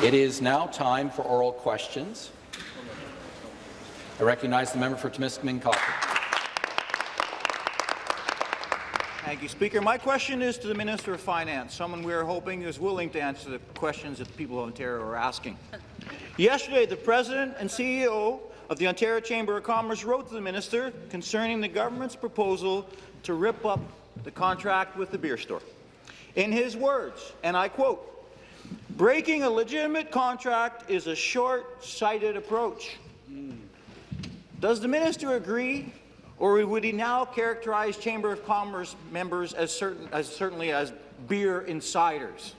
It is now time for oral questions. I recognize the member for Timiskaming Cochrane. Thank you, Speaker. My question is to the Minister of Finance, someone we are hoping is willing to answer the questions that the people of Ontario are asking. Yesterday, the President and CEO of the Ontario Chamber of Commerce wrote to the Minister concerning the government's proposal to rip up the contract with the beer store. In his words, and I quote, breaking a legitimate contract is a short-sighted approach. Does the minister agree, or would he now characterize Chamber of Commerce members as, certain, as certainly as beer insiders?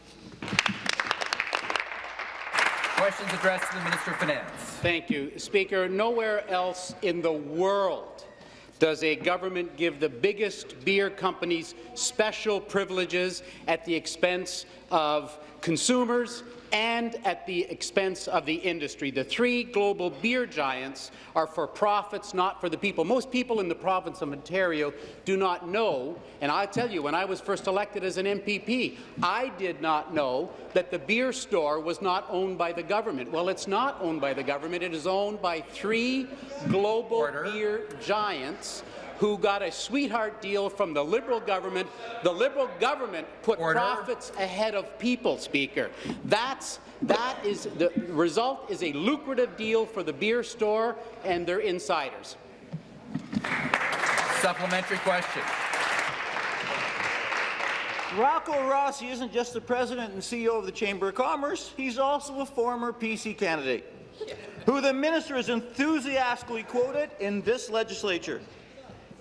Questions addressed to the Minister of Finance. Thank you. Speaker, nowhere else in the world does a government give the biggest beer companies special privileges at the expense of consumers and at the expense of the industry. The three global beer giants are for profits, not for the people. Most people in the province of Ontario do not know, and I tell you, when I was first elected as an MPP, I did not know that the beer store was not owned by the government. Well, it's not owned by the government. It is owned by three global Order. beer giants who got a sweetheart deal from the Liberal government. The Liberal government put Order. profits ahead of people, Speaker. That's that is the result is a lucrative deal for the beer store and their insiders. Supplementary question. Rocco Rossi isn't just the president and CEO of the Chamber of Commerce, he's also a former PC candidate, who the minister has enthusiastically quoted in this legislature.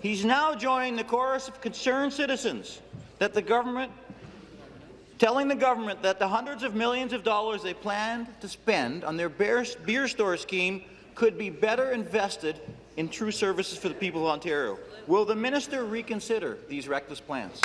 He's now joining the chorus of concerned citizens that the government telling the government that the hundreds of millions of dollars they planned to spend on their beer store scheme could be better invested in true services for the people of Ontario. Will the minister reconsider these reckless plans?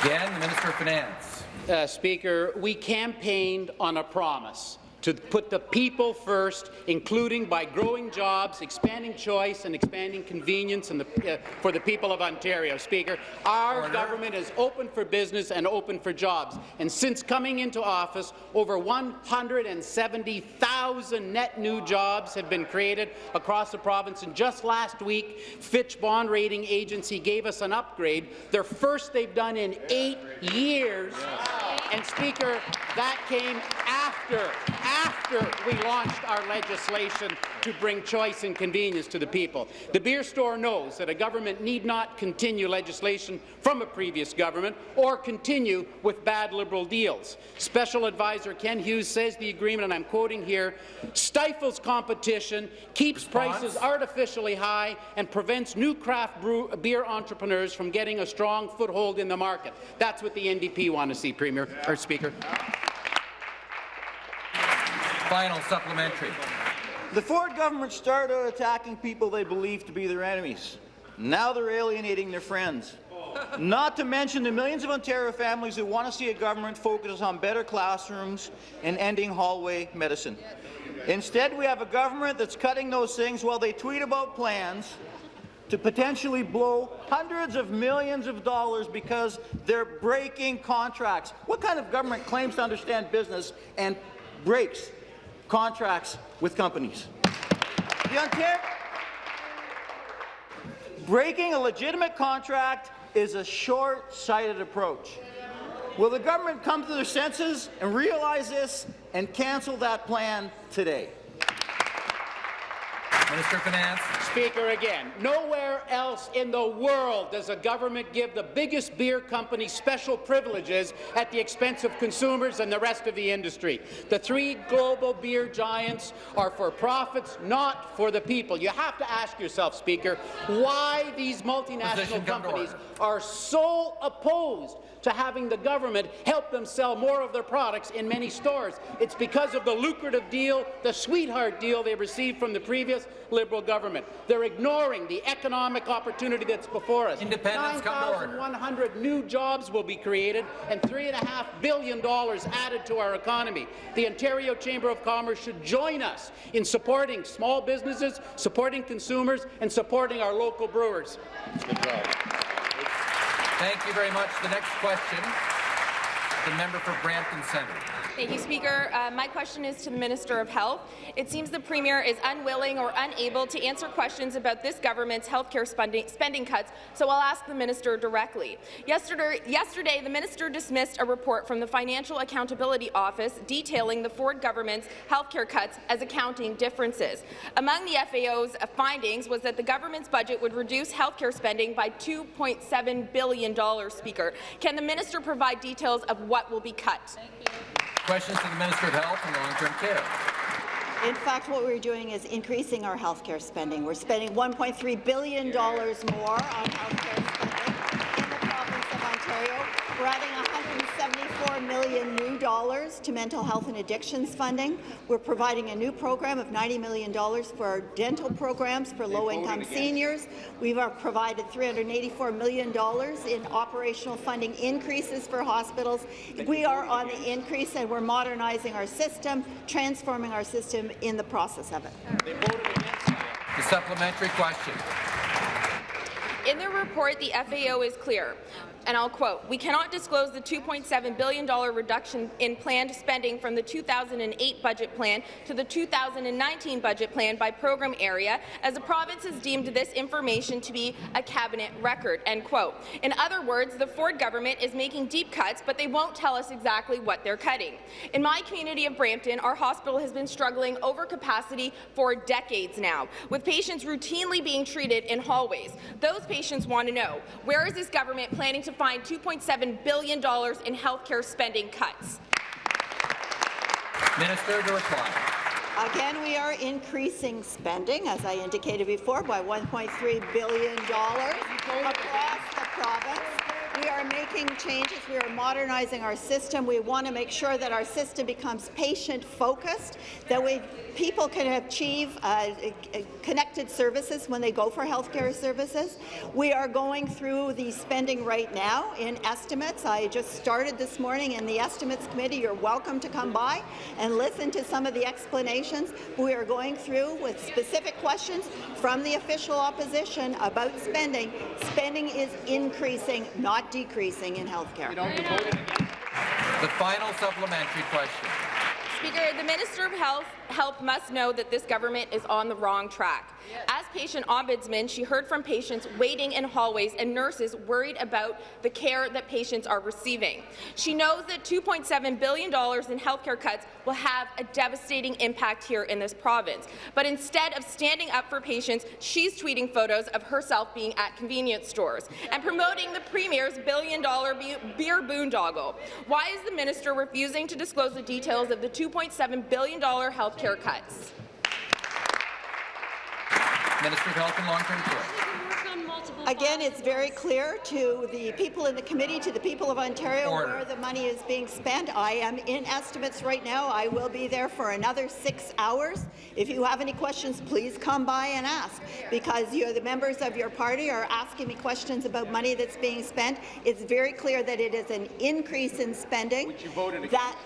Again, the Minister of Finance. Uh, Speaker, we campaigned on a promise to put the people first, including by growing jobs, expanding choice, and expanding convenience the, uh, for the people of Ontario. Speaker, our Order. government is open for business and open for jobs. And since coming into office, over 170,000 net new jobs have been created across the province. And just last week, Fitch Bond Rating Agency gave us an upgrade, their first they've done in eight years. And Speaker, that came after, after we launched our legislation to bring choice and convenience to the people. The beer store knows that a government need not continue legislation from a previous government or continue with bad Liberal deals. Special Advisor Ken Hughes says the agreement, and I'm quoting here, stifles competition, keeps Response? prices artificially high, and prevents new craft brew, beer entrepreneurs from getting a strong foothold in the market. That's what the NDP want to see, Premier or Speaker. Final supplementary. The Ford government started attacking people they believed to be their enemies. Now they're alienating their friends. Not to mention the millions of Ontario families who want to see a government focus on better classrooms and ending hallway medicine. Instead, we have a government that's cutting those things while they tweet about plans to potentially blow hundreds of millions of dollars because they're breaking contracts. What kind of government claims to understand business and breaks contracts with companies. The Ontario Breaking a legitimate contract is a short-sighted approach. Will the government come to their senses and realize this and cancel that plan today? Minister of Finance. Speaker again. Nowhere else in the world does a government give the biggest beer company special privileges at the expense of consumers and the rest of the industry. The three global beer giants are for profits, not for the people. You have to ask yourself, Speaker, why these multinational companies are so opposed to having the government help them sell more of their products in many stores. It's because of the lucrative deal, the sweetheart deal they received from the previous Liberal government. They're ignoring the economic opportunity that's before us. 9,100 new jobs will be created and $3.5 billion added to our economy. The Ontario Chamber of Commerce should join us in supporting small businesses, supporting consumers, and supporting our local brewers. Thank you very much. The next question, The member for Brampton Centre. Thank you, Speaker. Uh, my question is to the Minister of Health. It seems the Premier is unwilling or unable to answer questions about this government's healthcare spending, spending cuts, so I'll ask the Minister directly. Yesterday, yesterday, the Minister dismissed a report from the Financial Accountability Office detailing the Ford government's healthcare cuts as accounting differences. Among the FAO's findings was that the government's budget would reduce healthcare spending by $2.7 billion, Speaker. Can the minister provide details of what will be cut? Questions to the Minister of Health and Long-Term Care. In fact, what we're doing is increasing our healthcare spending. We're spending $1.3 billion more on healthcare spending in the province of Ontario. We're adding 174 million new dollars to mental health and addictions funding. We're providing a new program of $90 million for our dental programs for low-income seniors. We've uh, provided $384 million in operational funding increases for hospitals. We are on the increase, and we're modernizing our system, transforming our system in the process of it. The supplementary question. In their report, the FAO is clear, and I'll quote, We cannot disclose the $2.7 billion reduction in planned spending from the 2008 budget plan to the 2019 budget plan by program area, as the province has deemed this information to be a cabinet record, end quote. In other words, the Ford government is making deep cuts, but they won't tell us exactly what they're cutting. In my community of Brampton, our hospital has been struggling over capacity for decades now, with patients routinely being treated in hallways. Those patients want to know, where is this government planning to find $2.7 billion in health care spending cuts? Minister to reply. Again, we are increasing spending, as I indicated before, by $1.3 billion across the province. We are making changes. We are modernizing our system. We want to make sure that our system becomes patient-focused, that we, people can achieve uh, connected services when they go for healthcare services. We are going through the spending right now in estimates. I just started this morning in the estimates committee. You're welcome to come by and listen to some of the explanations. We are going through with specific questions from the official opposition about spending. Spending is increasing, not decreasing in healthcare. The final supplementary question. Speaker, the Minister of Health, Health must know that this government is on the wrong track. As patient ombudsman, she heard from patients waiting in hallways and nurses worried about the care that patients are receiving. She knows that $2.7 billion in healthcare cuts will have a devastating impact here in this province. But instead of standing up for patients, she's tweeting photos of herself being at convenience stores and promoting the Premier's billion-dollar beer boondoggle. Why is the minister refusing to disclose the details of the $2.7 billion health care cuts? Minister of Health and Long-Term Care. Again, it's very clear to the people in the committee, to the people of Ontario, Order. where the money is being spent. I am in estimates right now. I will be there for another six hours. If you have any questions, please come by and ask, because you, the members of your party are asking me questions about money that's being spent. It's very clear that it is an increase in spending. that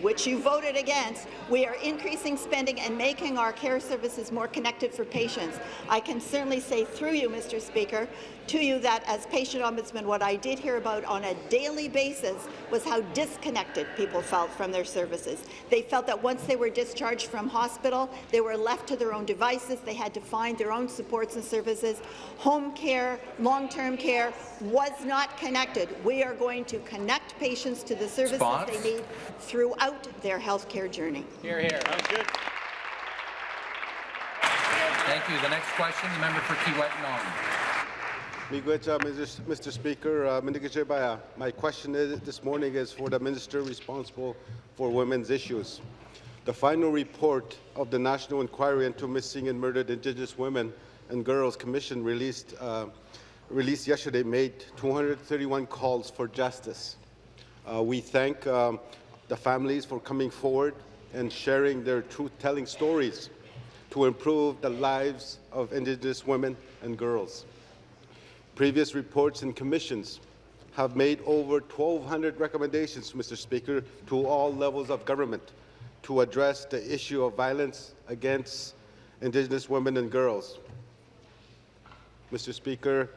which you voted against, we are increasing spending and making our care services more connected for patients. I can certainly say through you, Mr. Speaker, to you that as patient ombudsman, what I did hear about on a daily basis was how disconnected people felt from their services. They felt that once they were discharged from hospital, they were left to their own devices. They had to find their own supports and services. Home care, long-term care was not connected. We are going to connect patients to the services Response? they need throughout their health care journey. Here, here. Thank you. The next question, the member for Kiiwetinoong. Uh, Mr. Mr. Speaker, uh, my question is, this morning is for the minister responsible for women's issues. The final report of the National Inquiry into Missing and Murdered Indigenous Women and Girls Commission released, uh, released yesterday made 231 calls for justice. Uh, we thank um, the families for coming forward and sharing their truth-telling stories to improve the lives of Indigenous women and girls. Previous reports and commissions have made over 1,200 recommendations, Mr. Speaker, to all levels of government to address the issue of violence against Indigenous women and girls. Mr. Speaker,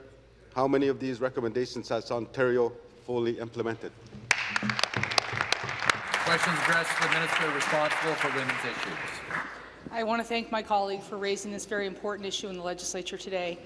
how many of these recommendations has Ontario fully implemented? Questions addressed to the Minister responsible for women's issues. I want to thank my colleague for raising this very important issue in the legislature today.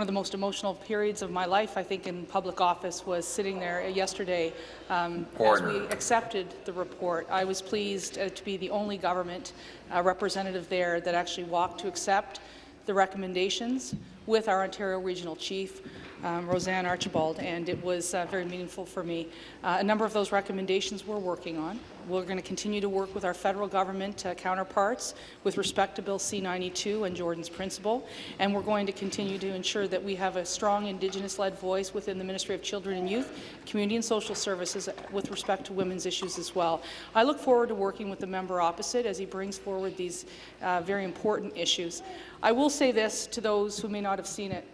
One of the most emotional periods of my life, I think, in public office was sitting there yesterday um, as we accepted the report. I was pleased uh, to be the only government uh, representative there that actually walked to accept the recommendations with our Ontario Regional Chief um, Roseanne Archibald, and it was uh, very meaningful for me. Uh, a number of those recommendations we're working on. We're going to continue to work with our federal government uh, counterparts with respect to Bill C-92 and Jordan's Principle, and we're going to continue to ensure that we have a strong Indigenous-led voice within the Ministry of Children and Youth, Community and Social Services with respect to women's issues as well. I look forward to working with the member opposite as he brings forward these uh, very important issues. I will say this to those who may not have seen it.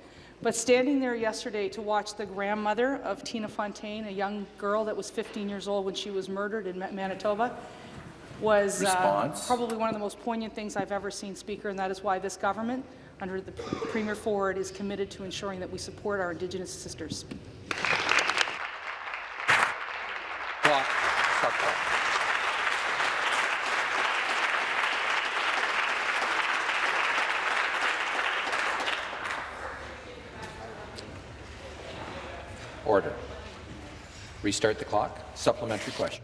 But standing there yesterday to watch the grandmother of Tina Fontaine, a young girl that was 15 years old when she was murdered in Manitoba, was uh, probably one of the most poignant things I've ever seen, Speaker, and that is why this government, under the Premier Ford, is committed to ensuring that we support our Indigenous sisters. Clock. Stop clock. Order. Restart the clock. Supplementary question.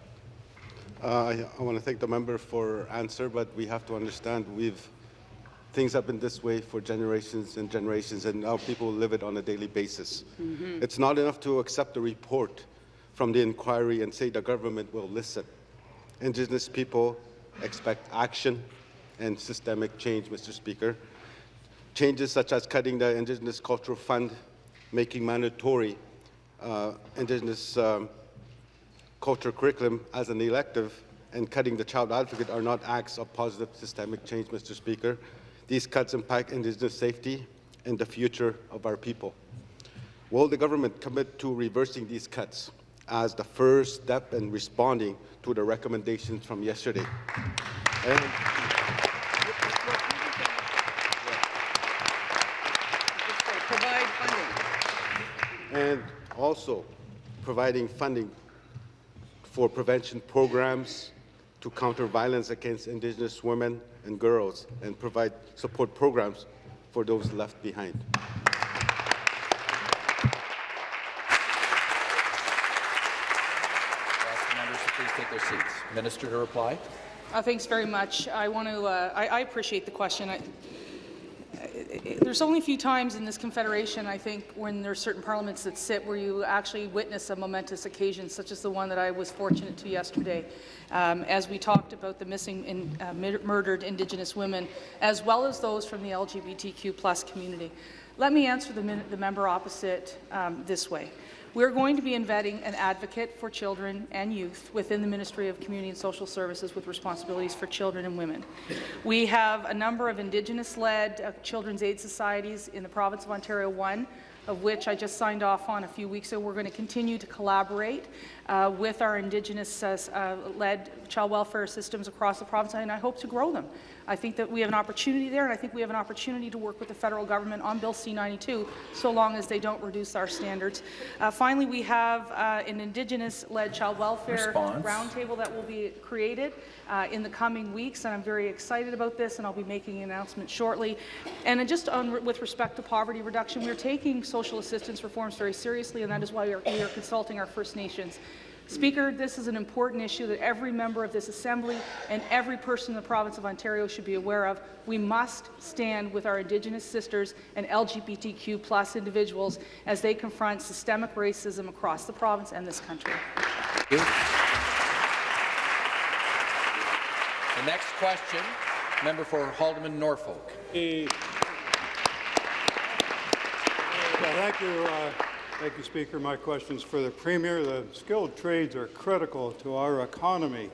Uh, I, I want to thank the member for answer, but we have to understand we've things have been this way for generations and generations, and now people live it on a daily basis. Mm -hmm. It's not enough to accept the report from the inquiry and say the government will listen. Indigenous people expect action and systemic change, Mr. Speaker. Changes such as cutting the Indigenous Cultural Fund, making mandatory uh, Indigenous um, culture curriculum as an elective and cutting the child advocate are not acts of positive systemic change, Mr. Speaker. These cuts impact Indigenous safety and the future of our people. Will the government commit to reversing these cuts as the first step in responding to the recommendations from yesterday? And Provide funding. And also providing funding for prevention programs to counter violence against Indigenous women and girls and provide support programs for those left behind. Ask members please take their seats. Minister to reply. Uh, thanks very much. I want to. Uh, I, I, appreciate the question. I, there's only a few times in this confederation, I think, when there are certain parliaments that sit where you actually witness a momentous occasion, such as the one that I was fortunate to yesterday, um, as we talked about the missing and uh, murdered Indigenous women, as well as those from the LGBTQ plus community. Let me answer the, the member opposite um, this way. We're going to be embedding an advocate for children and youth within the Ministry of Community and Social Services with responsibilities for children and women. We have a number of Indigenous-led uh, children's aid societies in the province of Ontario, one of which I just signed off on a few weeks ago. We're going to continue to collaborate uh, with our Indigenous-led uh, child welfare systems across the province, and I hope to grow them. I think that we have an opportunity there, and I think we have an opportunity to work with the federal government on Bill C-92, so long as they don't reduce our standards. Uh, finally, we have uh, an Indigenous-led child welfare roundtable that will be created uh, in the coming weeks, and I'm very excited about this, and I'll be making an announcement shortly. And just on, with respect to poverty reduction, we're taking social assistance reforms very seriously, and that is why we are, we are consulting our First Nations. Speaker, this is an important issue that every member of this Assembly and every person in the province of Ontario should be aware of. We must stand with our Indigenous sisters and LGBTQ plus individuals as they confront systemic racism across the province and this country. The next question, member for Haldimand Norfolk. Well, thank you. Uh, Thank you, Speaker. My question is for the Premier. The skilled trades are critical to our economy,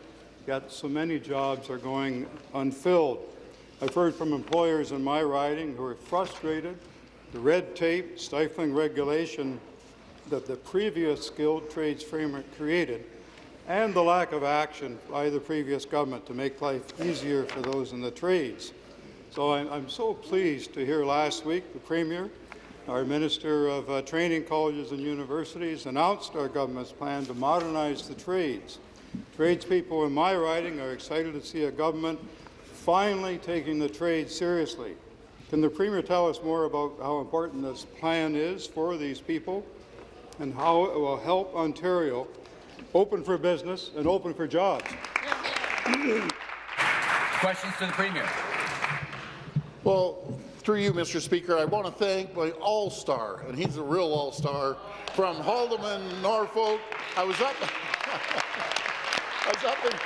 yet so many jobs are going unfilled. I've heard from employers in my riding who are frustrated. The red tape, stifling regulation that the previous skilled trades framework created and the lack of action by the previous government to make life easier for those in the trades. So I'm, I'm so pleased to hear last week the Premier our Minister of uh, Training Colleges and Universities announced our government's plan to modernize the trades. Tradespeople in my riding are excited to see a government finally taking the trade seriously. Can the Premier tell us more about how important this plan is for these people and how it will help Ontario open for business and open for jobs? Questions to the Premier. Well, through you, Mr. Speaker, I want to thank my all-star, and he's a real all-star, from Haldimand, Norfolk. I was up, I was up in,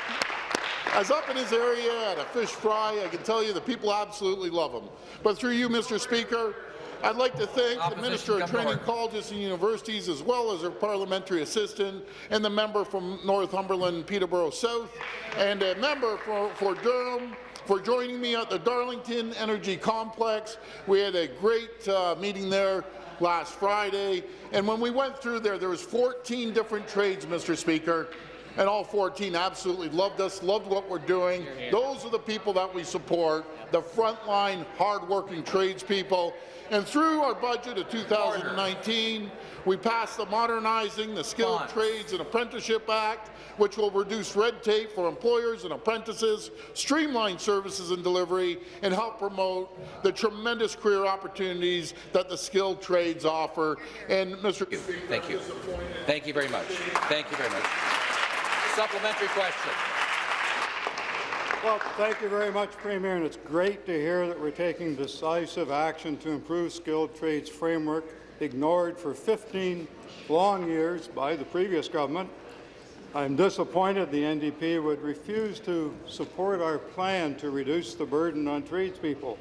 I was up in his area at a fish fry. I can tell you the people absolutely love him. But through you, Mr. Speaker, I'd like to thank Opposition, the Minister of Training forward. Colleges and Universities, as well as her parliamentary assistant, and the member from Northumberland, Peterborough South, and a member for, for Durham, for joining me at the Darlington Energy Complex. We had a great uh, meeting there last Friday, and when we went through there, there was 14 different trades, Mr. Speaker, and all 14 absolutely loved us, loved what we're doing. Those are the people that we support, the frontline, hard-working tradespeople. And through our budget of 2019, we passed the Modernizing the Skilled Trades and Apprenticeship Act, which will reduce red tape for employers and apprentices, streamline services and delivery, and help promote the tremendous career opportunities that the skilled trades offer. And Mr. Thank you. Thank you very much. Thank you very much. Supplementary question. Well, thank you very much, Premier, and it's great to hear that we're taking decisive action to improve skilled trades framework ignored for 15 long years by the previous government. I'm disappointed the NDP would refuse to support our plan to reduce the burden on tradespeople.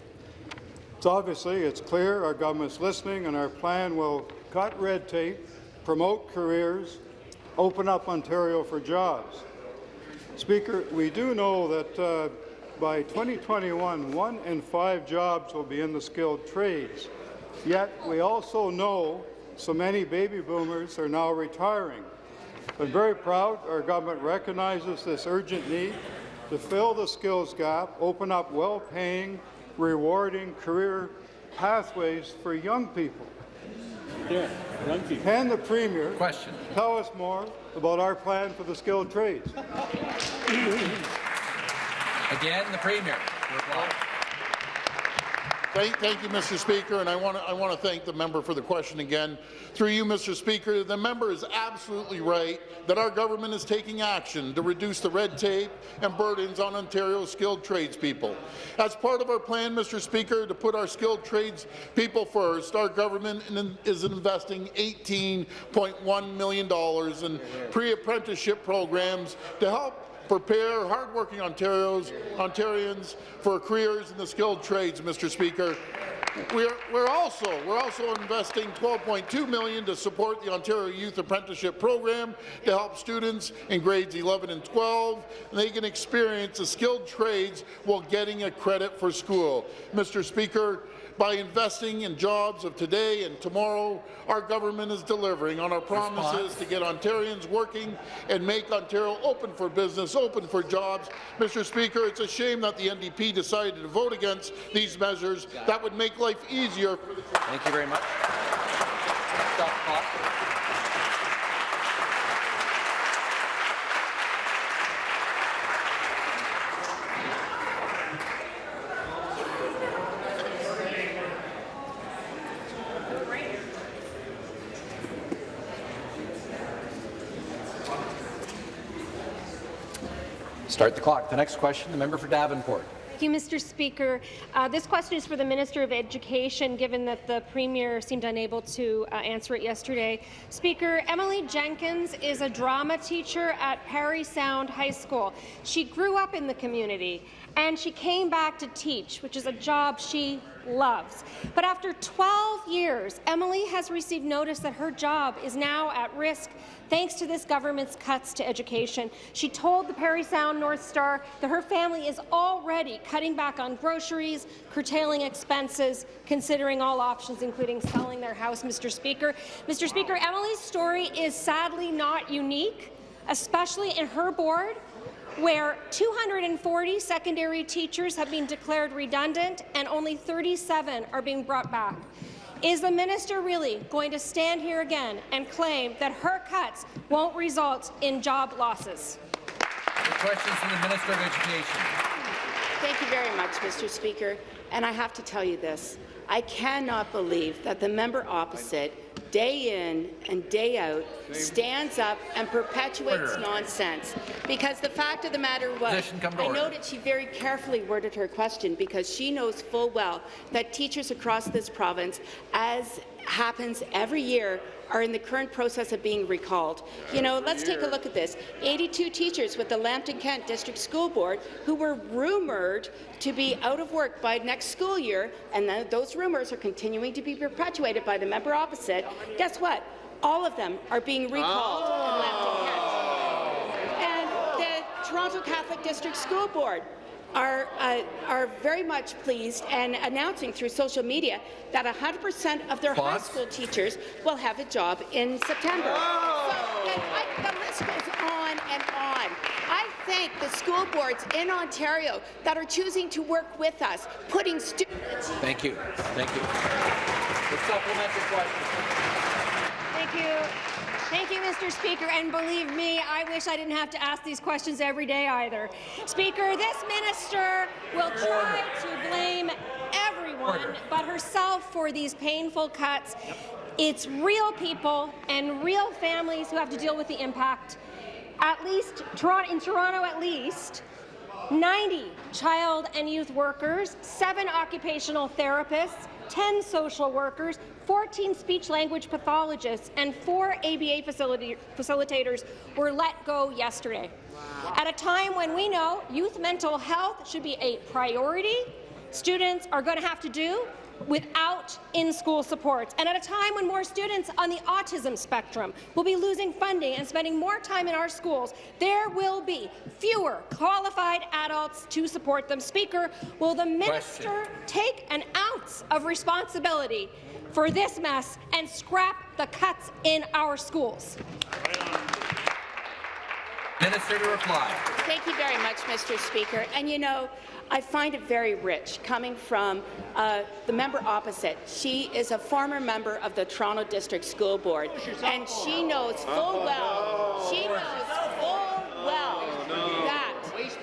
It's obviously, it's clear our government's listening and our plan will cut red tape, promote careers, open up Ontario for jobs. Speaker, we do know that uh, by 2021, one in five jobs will be in the skilled trades. Yet we also know so many baby boomers are now retiring. I'm very proud our government recognizes this urgent need to fill the skills gap, open up well-paying, rewarding career pathways for young people. Can the Premier Question. tell us more about our plan for the skilled trades? Again, the Premier. Thank, thank you, Mr. Speaker, and I want to I want to thank the member for the question again. Through you, Mr. Speaker, the member is absolutely right that our government is taking action to reduce the red tape and burdens on Ontario's skilled tradespeople. As part of our plan, Mr. Speaker, to put our skilled tradespeople first, our government is investing $18.1 million in pre-apprenticeship programs to help prepare hardworking Ontarios, Ontarians for careers in the skilled trades, Mr. Speaker. We're, we're also we're also investing 12.2 million to support the Ontario Youth Apprenticeship Program to help students in grades 11 and 12. And they can experience the skilled trades while getting a credit for school. Mr. Speaker, by investing in jobs of today and tomorrow, our government is delivering on our promises to get Ontarians working and make Ontario open for business, open for jobs. Mr. Speaker, it's a shame that the NDP decided to vote against these measures that would make life easier for the Thank you very much. Stop clock. Start the clock. The next question, the member for Davenport. Thank you, Mr. Speaker. Uh, this question is for the Minister of Education, given that the Premier seemed unable to uh, answer it yesterday. Speaker, Emily Jenkins is a drama teacher at Parry Sound High School. She grew up in the community, and she came back to teach, which is a job she loves. But after 12 years, Emily has received notice that her job is now at risk thanks to this government's cuts to education. She told the Parry Sound North Star that her family is already cutting back on groceries, curtailing expenses, considering all options, including selling their house, Mr. Speaker. Mr. Speaker, Emily's story is sadly not unique, especially in her board, where 240 secondary teachers have been declared redundant and only 37 are being brought back. Is the minister really going to stand here again and claim that her cuts won't result in job losses? The questions from the Minister of Education. Thank you very much, Mr. Speaker. And I have to tell you this. I cannot believe that the member opposite, day in and day out, stands up and perpetuates nonsense. Because the fact of the matter was, Position, come to I noted she very carefully worded her question because she knows full well that teachers across this province, as happens every year, are in the current process of being recalled. You know, let's take a look at this. 82 teachers with the Lambton Kent District School Board who were rumoured to be out of work by next school year, and then those rumours are continuing to be perpetuated by the member opposite. Guess what? All of them are being recalled in Lambton Kent. Oh. And the Toronto Catholic District School Board are, uh, are very much pleased and announcing through social media that 100% of their high school teachers will have a job in September. So, and I, the list goes on and on. I thank the school boards in Ontario that are choosing to work with us, putting students. Thank you. Thank you. The supplementary question. Thank you. Thank you, Mr. Speaker. And believe me, I wish I didn't have to ask these questions every day either. Speaker, this minister will try to blame everyone but herself for these painful cuts. It's real people and real families who have to deal with the impact. At least, Toronto, in Toronto at least, 90 child and youth workers, 7 occupational therapists, 10 social workers, 14 speech-language pathologists, and 4 ABA facility, facilitators were let go yesterday. At a time when we know youth mental health should be a priority, students are going to have to do without in-school supports. And at a time when more students on the autism spectrum will be losing funding and spending more time in our schools, there will be fewer qualified adults to support them. Speaker, will the minister take an ounce of responsibility for this mess and scrap the cuts in our schools? Minister to reply. Thank you very much, Mr. Speaker. And you know, I find it very rich coming from uh, the member opposite. She is a former member of the Toronto District School Board, and she knows full well, she knows full well that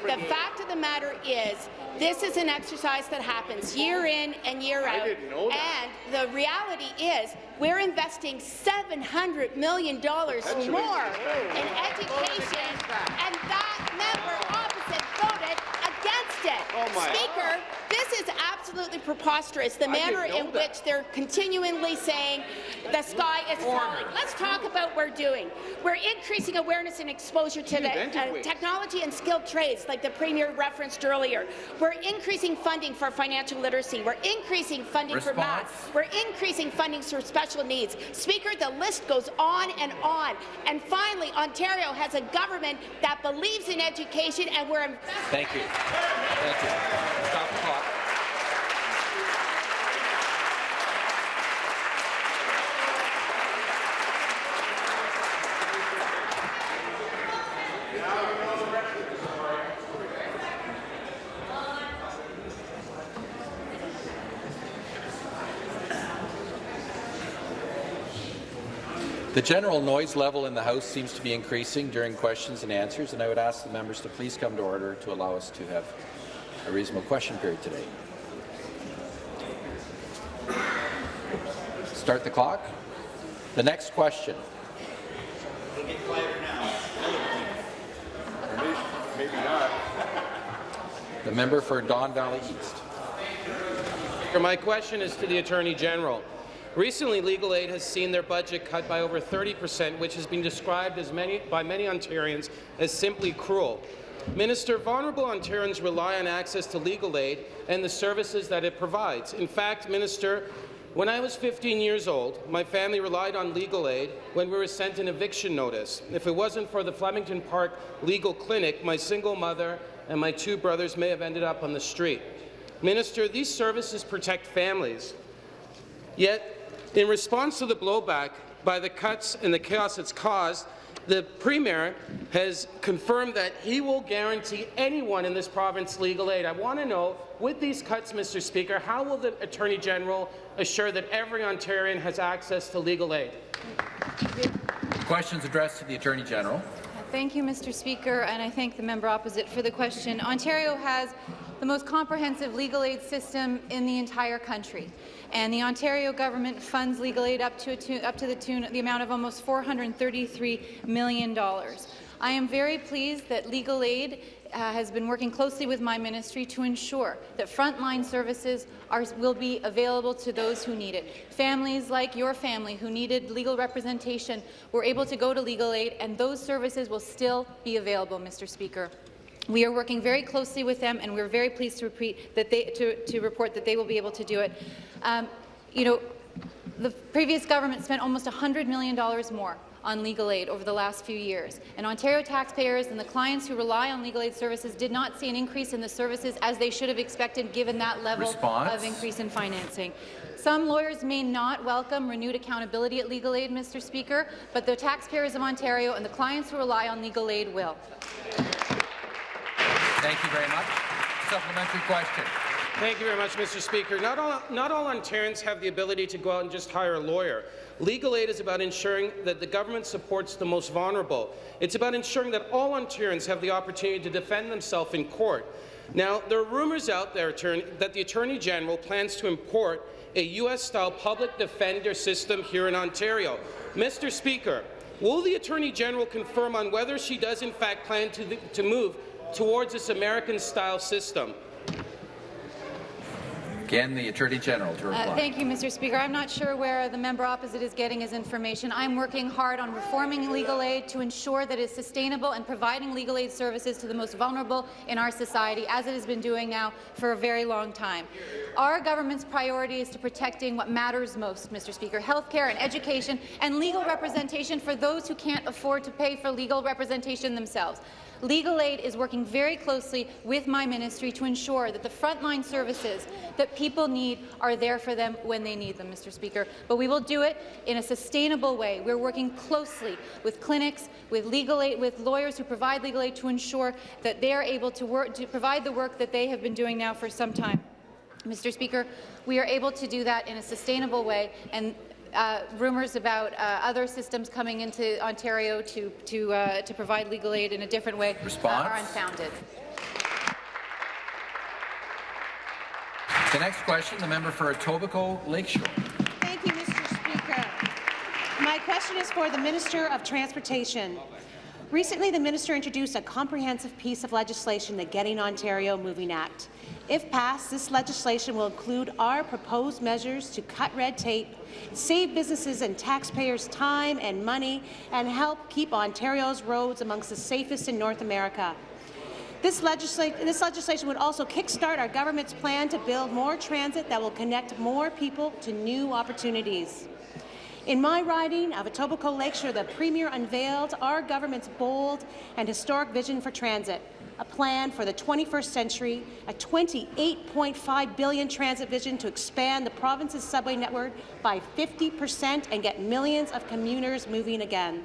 the fact of the matter is this is an exercise that happens year in and year out. And the reality is we're investing $700 million more in education, and that member opposite voted against it. Speaker, this is absolutely preposterous, the manner in which they're continually saying the sky is falling. Let's talk about what we're doing. We're increasing awareness and exposure to the uh, technology and skilled trades, like the Premier referenced earlier. We're increasing funding for financial literacy. We're increasing funding for math. We're increasing funding for special needs. Speaker, the list goes on and on. And finally, Ontario has a government that believes in education, and we're investing Thank you. Thank you. Stop the clock. The general noise level in the House seems to be increasing during questions and answers, and I would ask the members to please come to order to allow us to have a reasonable question period today. Start the clock. The next question. The member for Don Valley East. My question is to the Attorney General. Recently, Legal Aid has seen their budget cut by over 30 percent, which has been described as many, by many Ontarians as simply cruel. Minister, vulnerable Ontarians rely on access to legal aid and the services that it provides. In fact, Minister, when I was 15 years old, my family relied on legal aid when we were sent an eviction notice. If it wasn't for the Flemingdon Park Legal Clinic, my single mother and my two brothers may have ended up on the street. Minister, these services protect families. Yet, in response to the blowback by the cuts and the chaos it's caused, the Premier has confirmed that he will guarantee anyone in this province legal aid. I want to know, with these cuts, Mr. Speaker, how will the Attorney General assure that every Ontarian has access to legal aid? Questions addressed to the Attorney General. Thank you, Mr. Speaker, and I thank the member opposite for the question. Ontario has the most comprehensive legal aid system in the entire country, and the Ontario government funds legal aid up to, up to the, tune, the amount of almost $433 million. I am very pleased that legal aid uh, has been working closely with my ministry to ensure that frontline services are, will be available to those who need it. Families like your family who needed legal representation were able to go to legal aid, and those services will still be available, Mr. Speaker. We are working very closely with them, and we're very pleased to, repeat that they, to, to report that they will be able to do it. Um, you know, the previous government spent almost $100 million more on legal aid over the last few years. And Ontario taxpayers and the clients who rely on legal aid services did not see an increase in the services as they should have expected given that level Response. of increase in financing. Some lawyers may not welcome renewed accountability at legal aid, Mr. Speaker, but the taxpayers of Ontario and the clients who rely on legal aid will. Thank you very much. Supplementary question. Thank you very much, Mr. Speaker. Not all, not all Ontarians have the ability to go out and just hire a lawyer. Legal aid is about ensuring that the government supports the most vulnerable. It's about ensuring that all Ontarians have the opportunity to defend themselves in court. Now, there are rumours out there that the Attorney General plans to import a U.S.-style public defender system here in Ontario. Mr. Speaker, will the Attorney General confirm on whether she does in fact plan to, to move towards this American-style system? Again, the Attorney General to reply. Uh, thank you, Mr. Speaker. I'm not sure where the member opposite is getting his information. I'm working hard on reforming legal aid to ensure that it's sustainable and providing legal aid services to the most vulnerable in our society, as it has been doing now for a very long time. Our government's priority is to protecting what matters most, Mr. Speaker, health care and education and legal representation for those who can't afford to pay for legal representation themselves. Legal Aid is working very closely with my ministry to ensure that the frontline services that people need are there for them when they need them, Mr. Speaker. But we will do it in a sustainable way. We're working closely with clinics, with legal aid, with lawyers who provide legal aid to ensure that they are able to, work, to provide the work that they have been doing now for some time. Mr. Speaker, we are able to do that in a sustainable way, and uh, rumours about uh, other systems coming into Ontario to to uh, to provide legal aid in a different way uh, are unfounded. The next question, the member for Etobicoke Lakeshore. Thank you, Mr. Speaker. My question is for the Minister of Transportation. Recently, the minister introduced a comprehensive piece of legislation, the Getting Ontario Moving Act. If passed, this legislation will include our proposed measures to cut red tape, save businesses and taxpayers time and money, and help keep Ontario's roads amongst the safest in North America. This, legisla this, legislation would also kickstart our government's plan to build more transit that will connect more people to new opportunities. In my riding of Etobicoke Lakeshore, the Premier unveiled our government's bold and historic vision for transit, a plan for the 21st century, a 28.5 billion transit vision to expand the province's subway network by 50 percent and get millions of commuters moving again.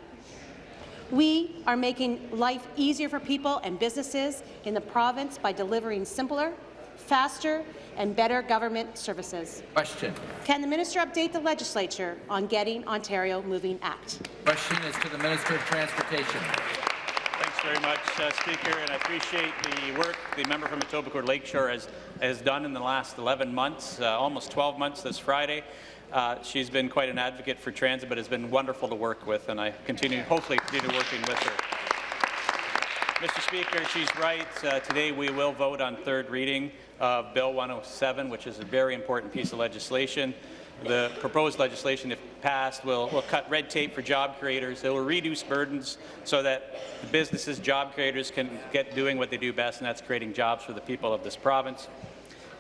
We are making life easier for people and businesses in the province by delivering simpler, faster and better government services. Question. Can the minister update the legislature on Getting Ontario Moving Act? Question is to the Minister of Transportation. Thanks very much, uh, Speaker, and I appreciate the work the member from Etobicoke Lakeshore has, has done in the last 11 months, uh, almost 12 months this Friday. Uh, she's been quite an advocate for transit, but has been wonderful to work with, and I continue, hopefully continue working with her. Mr. Speaker, she's right. Uh, today we will vote on third reading of Bill 107, which is a very important piece of legislation. The proposed legislation, if passed, will, will cut red tape for job creators. It will reduce burdens so that businesses, job creators can get doing what they do best, and that's creating jobs for the people of this province.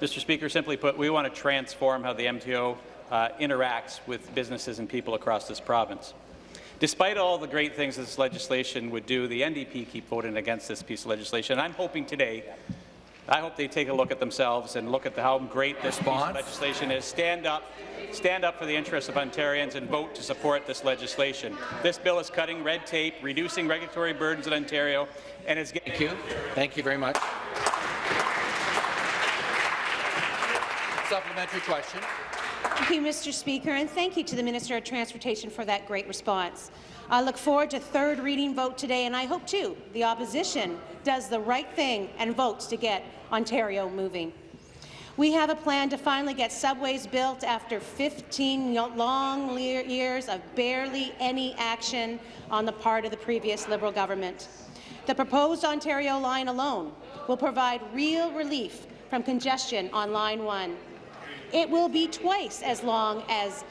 Mr. Speaker, simply put, we want to transform how the MTO uh, interacts with businesses and people across this province. Despite all the great things this legislation would do, the NDP keep voting against this piece of legislation. I'm hoping today, I hope they take a look at themselves and look at the, how great this piece of legislation is. Stand up, stand up for the interests of Ontarians and vote to support this legislation. This bill is cutting red tape, reducing regulatory burdens in Ontario, and is getting. Thank you. Thank you very much. Supplementary question. Thank you, Mr. Speaker, and thank you to the Minister of Transportation for that great response. I look forward to third reading vote today, and I hope, too, the opposition does the right thing and votes to get Ontario moving. We have a plan to finally get subways built after 15 long years of barely any action on the part of the previous Liberal government. The proposed Ontario line alone will provide real relief from congestion on Line 1. It will be twice as long as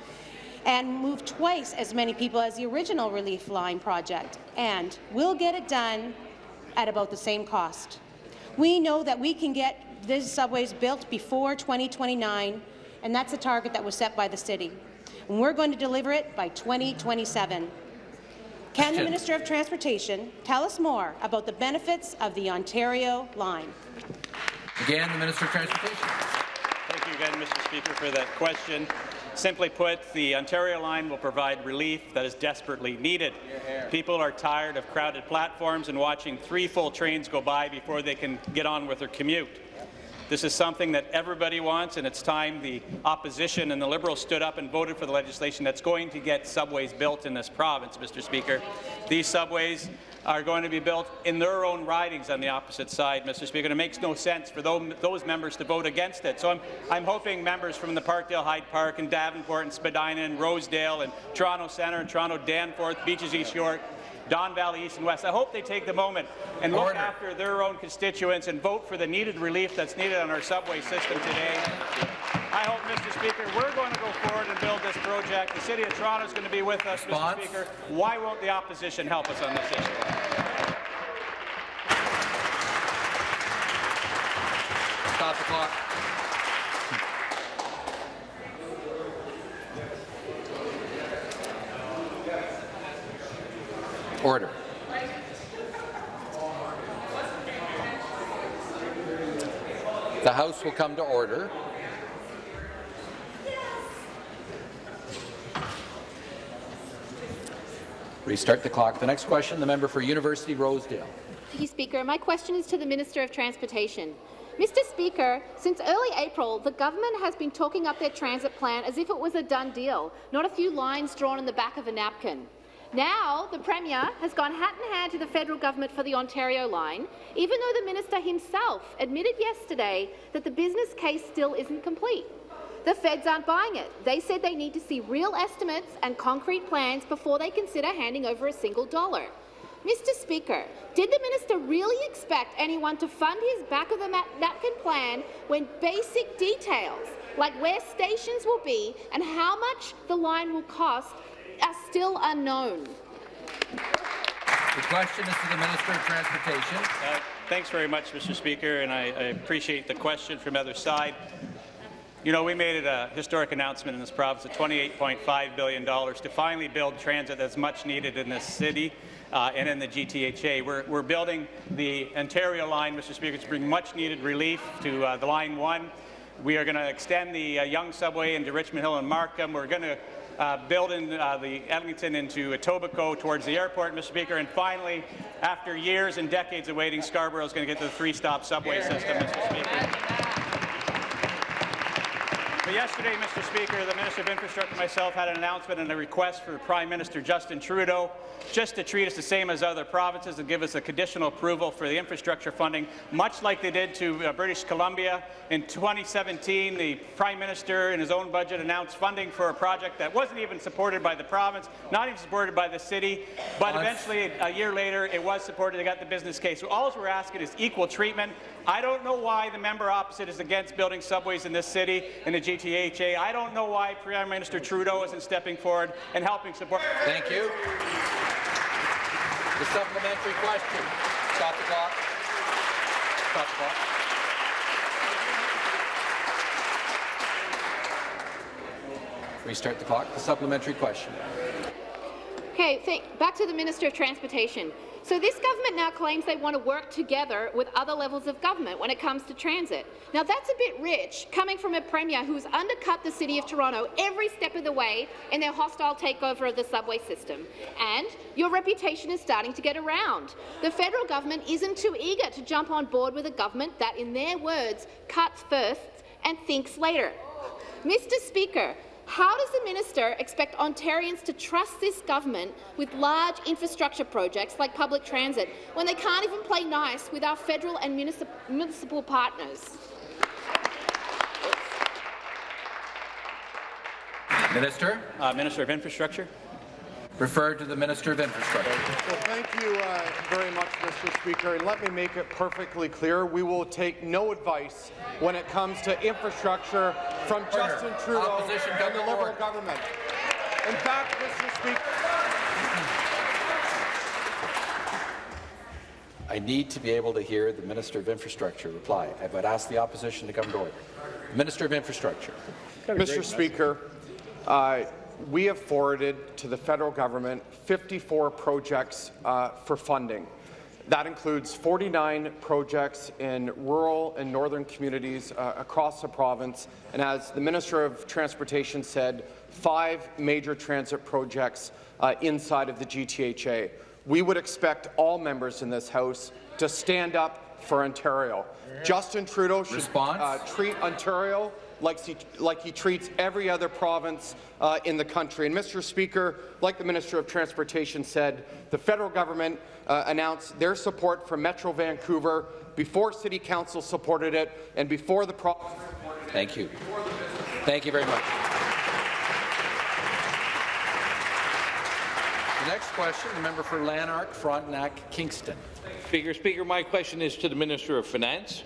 and move twice as many people as the original Relief Line project, and we'll get it done at about the same cost. We know that we can get these subways built before 2029, and that's a target that was set by the city. And we're going to deliver it by 2027. Can the Minister of Transportation tell us more about the benefits of the Ontario line? Again, the Minister of Transportation. Thank you again, Mr. Speaker, for that question. Simply put, the Ontario line will provide relief that is desperately needed. People are tired of crowded platforms and watching three full trains go by before they can get on with their commute. This is something that everybody wants, and it's time the opposition and the Liberals stood up and voted for the legislation that's going to get subways built in this province, Mr. Speaker. These subways are going to be built in their own ridings on the opposite side, Mr. Speaker. And it makes no sense for those members to vote against it. So I'm, I'm hoping members from the Parkdale High Park and Davenport and Spadina and Rosedale and Toronto Centre and Toronto Danforth, Beaches East York, Don Valley East and West. I hope they take the moment and look after their own constituents and vote for the needed relief that's needed on our subway system today. I hope, Mr. Speaker, we're going to go forward and build this project. The City of Toronto is going to be with us, Response? Mr. Speaker. Why won't the opposition help us on this issue? Stop the clock. Order. The House will come to order. Restart the clock. The next question, the member for University Rosedale. Thank you, Speaker. My question is to the Minister of Transportation. Mr Speaker, since early April, the government has been talking up their transit plan as if it was a done deal, not a few lines drawn in the back of a napkin. Now, the Premier has gone hat in hand to the federal government for the Ontario line, even though the minister himself admitted yesterday that the business case still isn't complete. The feds aren't buying it. They said they need to see real estimates and concrete plans before they consider handing over a single dollar. Mr Speaker, did the minister really expect anyone to fund his back-of-the-napkin plan when basic details, like where stations will be and how much the line will cost, are still unknown. The question is to the Minister of Transportation. Uh, thanks very much, Mr. Speaker, and I, I appreciate the question from the other side. You know, we made it a historic announcement in this province of $28.5 billion to finally build transit that's much needed in this city uh, and in the GTHA. We're, we're, building the Ontario line, Mr. Speaker, to bring much needed relief to uh, the Line 1. We are going to extend the uh, Yonge subway into Richmond Hill and Markham. We're going to uh, building uh, the Eglinton into Etobicoke towards the airport, Mr. Speaker. And finally, after years and decades of waiting, Scarborough is going to get the three-stop subway system, Mr. Speaker. But yesterday, Mr. Speaker, the Minister of Infrastructure and myself had an announcement and a request for Prime Minister Justin Trudeau just to treat us the same as other provinces and give us a conditional approval for the infrastructure funding, much like they did to uh, British Columbia. In 2017, the Prime Minister, in his own budget, announced funding for a project that wasn't even supported by the province, not even supported by the city, but eventually, a year later, it was supported. They got the business case. So all we're asking is equal treatment. I don't know why the member opposite is against building subways in this city in the GTHA. I don't know why Prime Minister Trudeau isn't stepping forward and helping support. Thank you. The supplementary question. Stop the clock. Stop the clock. Restart the clock. The supplementary question. Okay, back to the Minister of Transportation. So this government now claims they want to work together with other levels of government when it comes to transit. Now that's a bit rich, coming from a Premier who's undercut the City of Toronto every step of the way in their hostile takeover of the subway system. And your reputation is starting to get around. The federal government isn't too eager to jump on board with a government that, in their words, cuts first and thinks later. Mr Speaker, How does the minister expect Ontarians to trust this government with large infrastructure projects like public transit when they can't even play nice with our federal and municip municipal partners? Minister. Uh, Minister of Infrastructure. Referred to the Minister of Infrastructure. Well, thank you uh, very much, Mr. Speaker. And let me make it perfectly clear, we will take no advice when it comes to infrastructure from Order. Justin Trudeau Opposition and the Liberal order. government. In fact, Mr. Speaker, I need to be able to hear the Minister of Infrastructure reply. I would ask the opposition to come to order. Minister of Infrastructure. Mr. Speaker, uh, we have forwarded to the federal government 54 projects uh, for funding. That includes 49 projects in rural and northern communities uh, across the province, and as the Minister of Transportation said, five major transit projects uh, inside of the GTHA. We would expect all members in this House to stand up for Ontario. Justin Trudeau should uh, treat Ontario like he, like he treats every other province uh, in the country. And, Mr. Speaker, like the Minister of Transportation said, the federal government uh, announced their support for Metro Vancouver before City Council supported it and before the province supported it. Thank you. Thank you very much. The next question, the member for Lanark, Frontenac, Kingston. Speaker, Speaker, my question is to the Minister of Finance.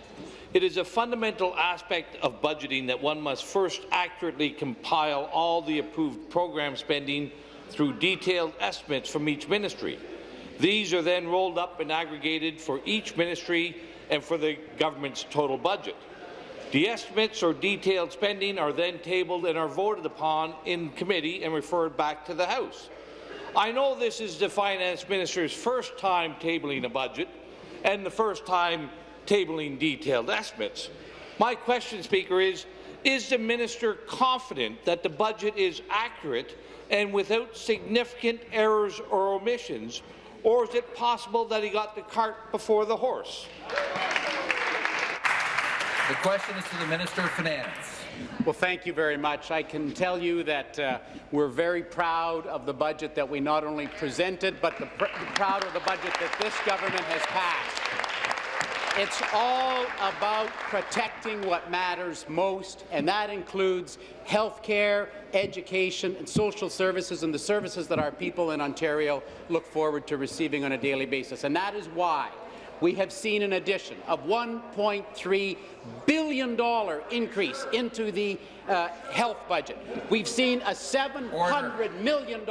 It is a fundamental aspect of budgeting that one must first accurately compile all the approved program spending through detailed estimates from each ministry. These are then rolled up and aggregated for each ministry and for the government's total budget. The estimates or detailed spending are then tabled and are voted upon in committee and referred back to the House. I know this is the Finance Minister's first time tabling a budget and the first time tabling detailed estimates. My question, Speaker, is, is the minister confident that the budget is accurate and without significant errors or omissions, or is it possible that he got the cart before the horse? The question is to the Minister of Finance. Well, thank you very much. I can tell you that uh, we're very proud of the budget that we not only presented, but the pr proud of the budget that this government has passed. It's all about protecting what matters most, and that includes health care, education, and social services, and the services that our people in Ontario look forward to receiving on a daily basis. And that is why we have seen an addition of $1.3 billion increase into the uh, health budget. We've seen a $700 million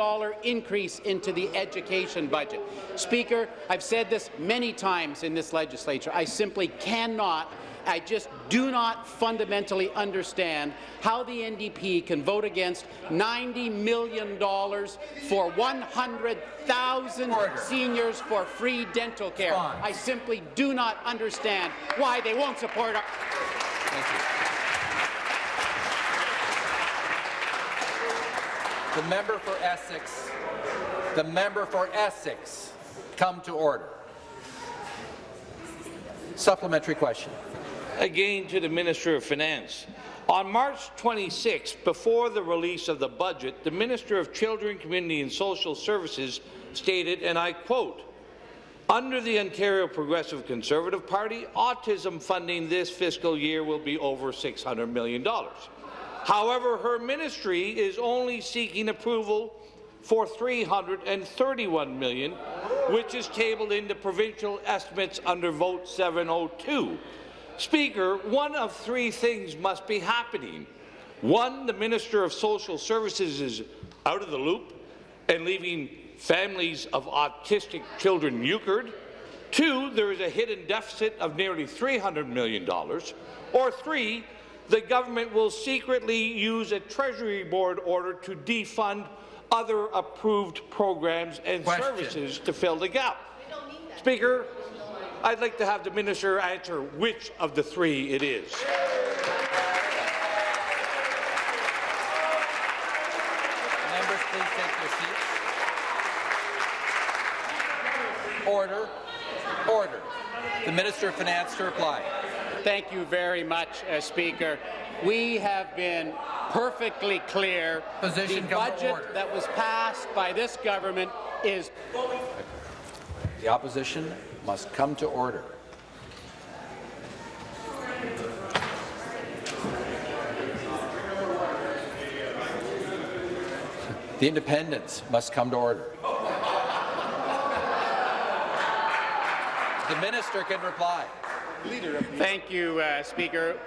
increase into the education budget. Speaker, I've said this many times in this legislature. I simply cannot I just do not fundamentally understand how the NDP can vote against $90 million for 100,000 seniors for free dental care. I simply do not understand why they won't support our... The member for Essex. The member for Essex. Come to order. Supplementary question. Again to the Minister of Finance. On March 26, before the release of the budget, the Minister of Children, Community and Social Services stated, and I quote, under the Ontario Progressive Conservative Party, autism funding this fiscal year will be over $600 million. However, her ministry is only seeking approval for 331 million, which is tabled in the provincial estimates under Vote 702. Speaker, one of three things must be happening. One, the Minister of Social Services is out of the loop and leaving families of autistic children euchred. Two, there is a hidden deficit of nearly $300 million. Or three, the government will secretly use a Treasury Board order to defund other approved programs and Question. services to fill the gap. Speaker, I'd like to have the minister answer which of the three it is. Members, please take your seats. Order. Order. The Minister of Finance to reply. Thank you very much, uh, Speaker. We have been perfectly clear Position the budget order. that was passed by this government is The opposition must come to order. The independents must come to order. The minister can reply. Thank you, uh, Speaker.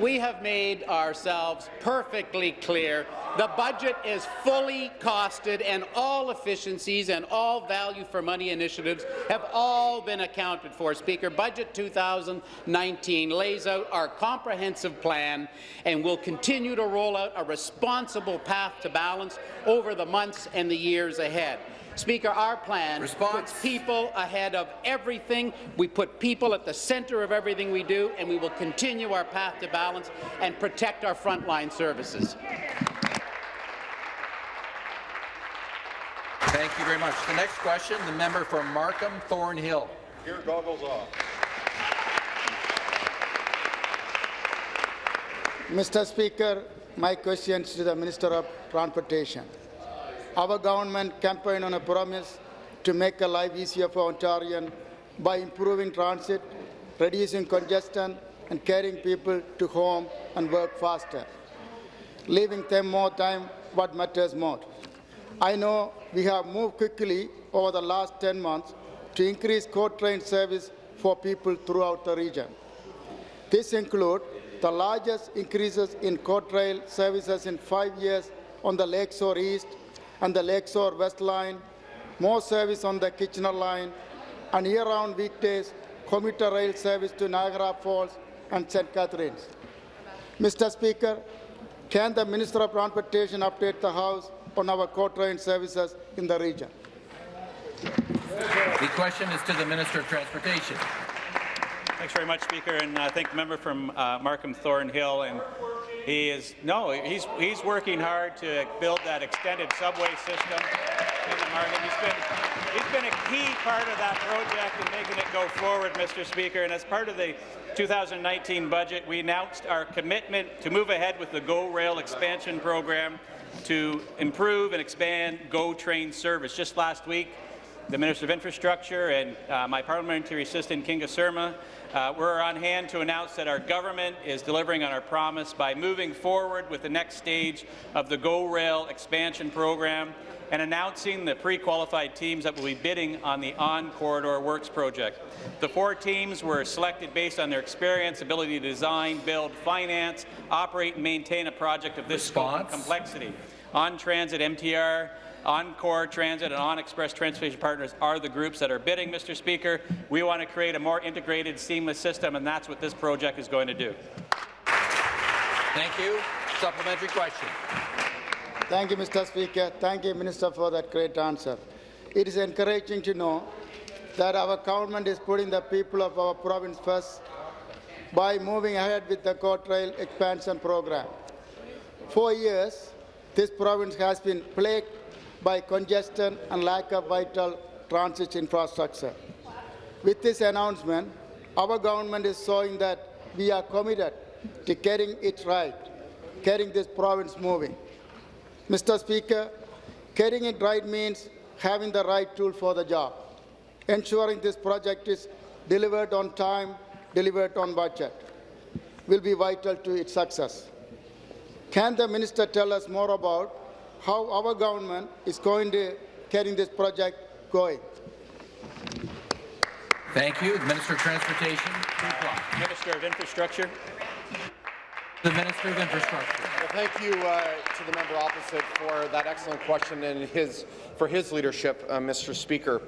We have made ourselves perfectly clear. The budget is fully costed, and all efficiencies and all value for money initiatives have all been accounted for. Speaker, Budget 2019 lays out our comprehensive plan and will continue to roll out a responsible path to balance over the months and the years ahead. Speaker, our plan puts people ahead of everything. We put people at the centre of everything we do, and we will continue our path to balance and protect our frontline services. Thank you very much. The next question, the member for Markham Thornhill. Here, goggles off. Mr. Speaker, my questions to the Minister of Transportation. Our government campaigned on a promise to make a life easier for Ontarians by improving transit, reducing congestion, and carrying people to home and work faster, leaving them more time what matters most. I know we have moved quickly over the last 10 months to increase coach train service for people throughout the region. This includes the largest increases in coach rail services in five years on the Lakeshore East and the Lakeshore West Line, more service on the Kitchener Line, and year-round weekdays commuter rail service to Niagara Falls and St. Catharines. Mr. Speaker, can the Minister of Transportation update the House on our coach train services in the region? The question is to the Minister of Transportation. Thanks very much, Speaker, and I thank the member from uh, Markham Thornhill. And he is no, he's he's working hard to build that extended subway system in the market. He's been he's been a key part of that project and making it go forward, Mr. Speaker. And as part of the 2019 budget, we announced our commitment to move ahead with the GO Rail expansion program to improve and expand GO train service. Just last week, the Minister of Infrastructure and uh, my parliamentary assistant, Kinga Surma, uh, we're on hand to announce that our government is delivering on our promise by moving forward with the next stage of the GO Rail expansion program and announcing the pre-qualified teams that will be bidding on the On-Corridor Works project. The four teams were selected based on their experience, ability to design, build, finance, operate and maintain a project of this scope and complexity. On Transit, MTR, Encore Transit and ONxpress Transportation Partners are the groups that are bidding, Mr. Speaker. We want to create a more integrated, seamless system, and that's what this project is going to do. Thank you. Supplementary question. Thank you, Mr. Speaker. Thank you, Minister, for that great answer. It is encouraging to know that our government is putting the people of our province first by moving ahead with the court rail expansion program. For years, this province has been plagued by congestion and lack of vital transit infrastructure. With this announcement, our government is showing that we are committed to getting it right, getting this province moving. Mr. Speaker, getting it right means having the right tool for the job, ensuring this project is delivered on time, delivered on budget, will be vital to its success. Can the minister tell us more about how our government is going to getting this project going? Thank you. The Minister of Transportation. Minister of Infrastructure. The Minister of Infrastructure. Well, thank you uh, to the member opposite for that excellent question and his, for his leadership, uh, Mr. Speaker.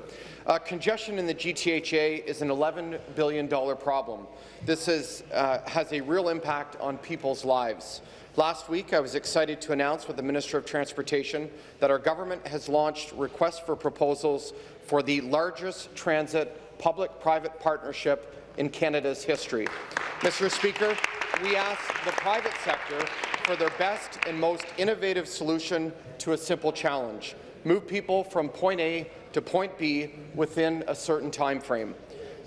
Uh, congestion in the GTHA is an $11 billion problem. This is, uh, has a real impact on people's lives. Last week, I was excited to announce with the Minister of Transportation that our government has launched requests for proposals for the largest transit public-private partnership in Canada's history. Mr. Speaker, we ask the private sector for their best and most innovative solution to a simple challenge. Move people from point A to point B within a certain time frame.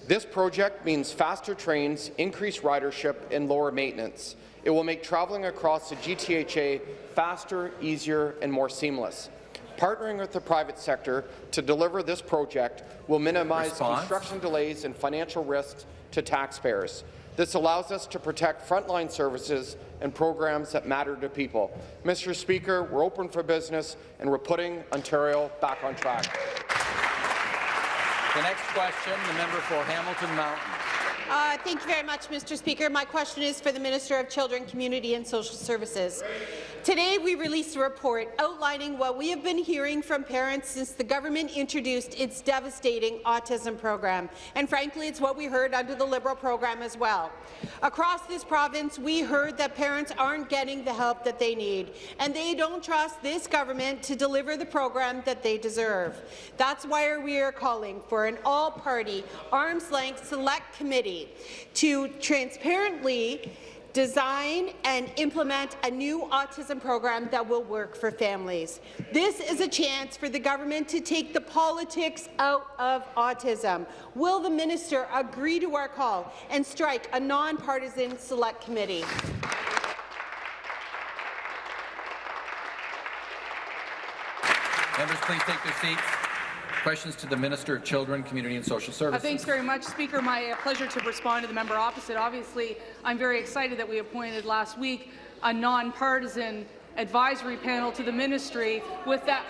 This project means faster trains, increased ridership, and lower maintenance. It will make travelling across the GTHA faster, easier, and more seamless. Partnering with the private sector to deliver this project will minimize Response. construction delays and financial risks to taxpayers. This allows us to protect frontline services and programs that matter to people. Mr. Speaker, we're open for business, and we're putting Ontario back on track. The next question, the member for Hamilton Mountain. Uh, thank you very much, Mr. Speaker. My question is for the Minister of Children, Community and Social Services. Today, we released a report outlining what we have been hearing from parents since the government introduced its devastating autism program. And frankly, it's what we heard under the Liberal program as well. Across this province, we heard that parents aren't getting the help that they need, and they don't trust this government to deliver the program that they deserve. That's why we are calling for an all-party, arm's-length select committee to transparently design and implement a new autism program that will work for families. This is a chance for the government to take the politics out of autism. Will the minister agree to our call and strike a nonpartisan select committee? Members, please take their seats. Questions to the Minister of Children, Community and Social Uh, Services. thanks very much, Speaker. My uh, pleasure to respond to the member opposite. Obviously, I'm very excited that we appointed last week a nonpartisan advisory panel to the ministry with that.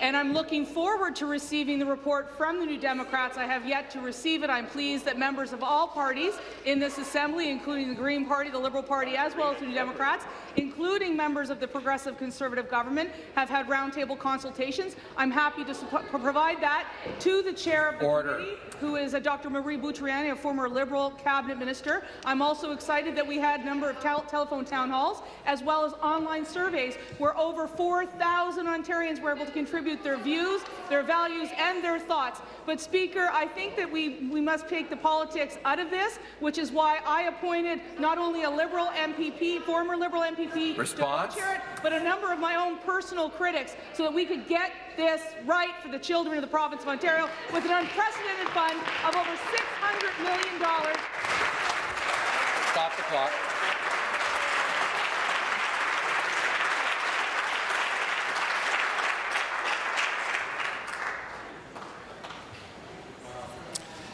And I'm looking forward to receiving the report from the New Democrats. I have yet to receive it. I'm pleased that members of all parties in this Assembly, including the Green Party, the Liberal Party, as well as the New Democrats, including members of the Progressive Conservative government, have had roundtable consultations. I'm happy to provide that to the chair of the Order. committee, who is Dr. Marie Bountrogianni, a former Liberal cabinet minister. I'm also excited that we had a number of tel telephone town halls, as well as online surveys, where over 4,000 Ontarians were able to contribute their views, their values, and their thoughts. But, Speaker, I think that we, we must take the politics out of this, which is why I appointed not only a Liberal MPP, former Liberal MPP, Response? it, but a number of my own personal critics, so that we could get this right for the children of the province of Ontario with an unprecedented fund of over $600 million. Stop the clock.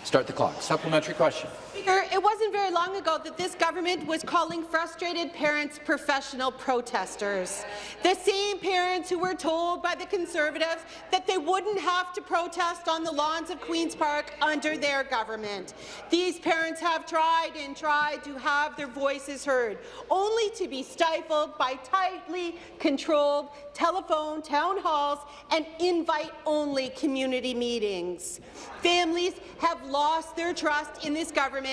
Start the clock. Supplementary question. Speaker, it wasn't very long ago that this government was calling frustrated parents professional protesters. The same parents who were told by the Conservatives that they wouldn't have to protest on the lawns of Queen's Park under their government. These parents have tried and tried to have their voices heard, only to be stifled by tightly controlled telephone town halls and invite-only community meetings. Families have lost their trust in this government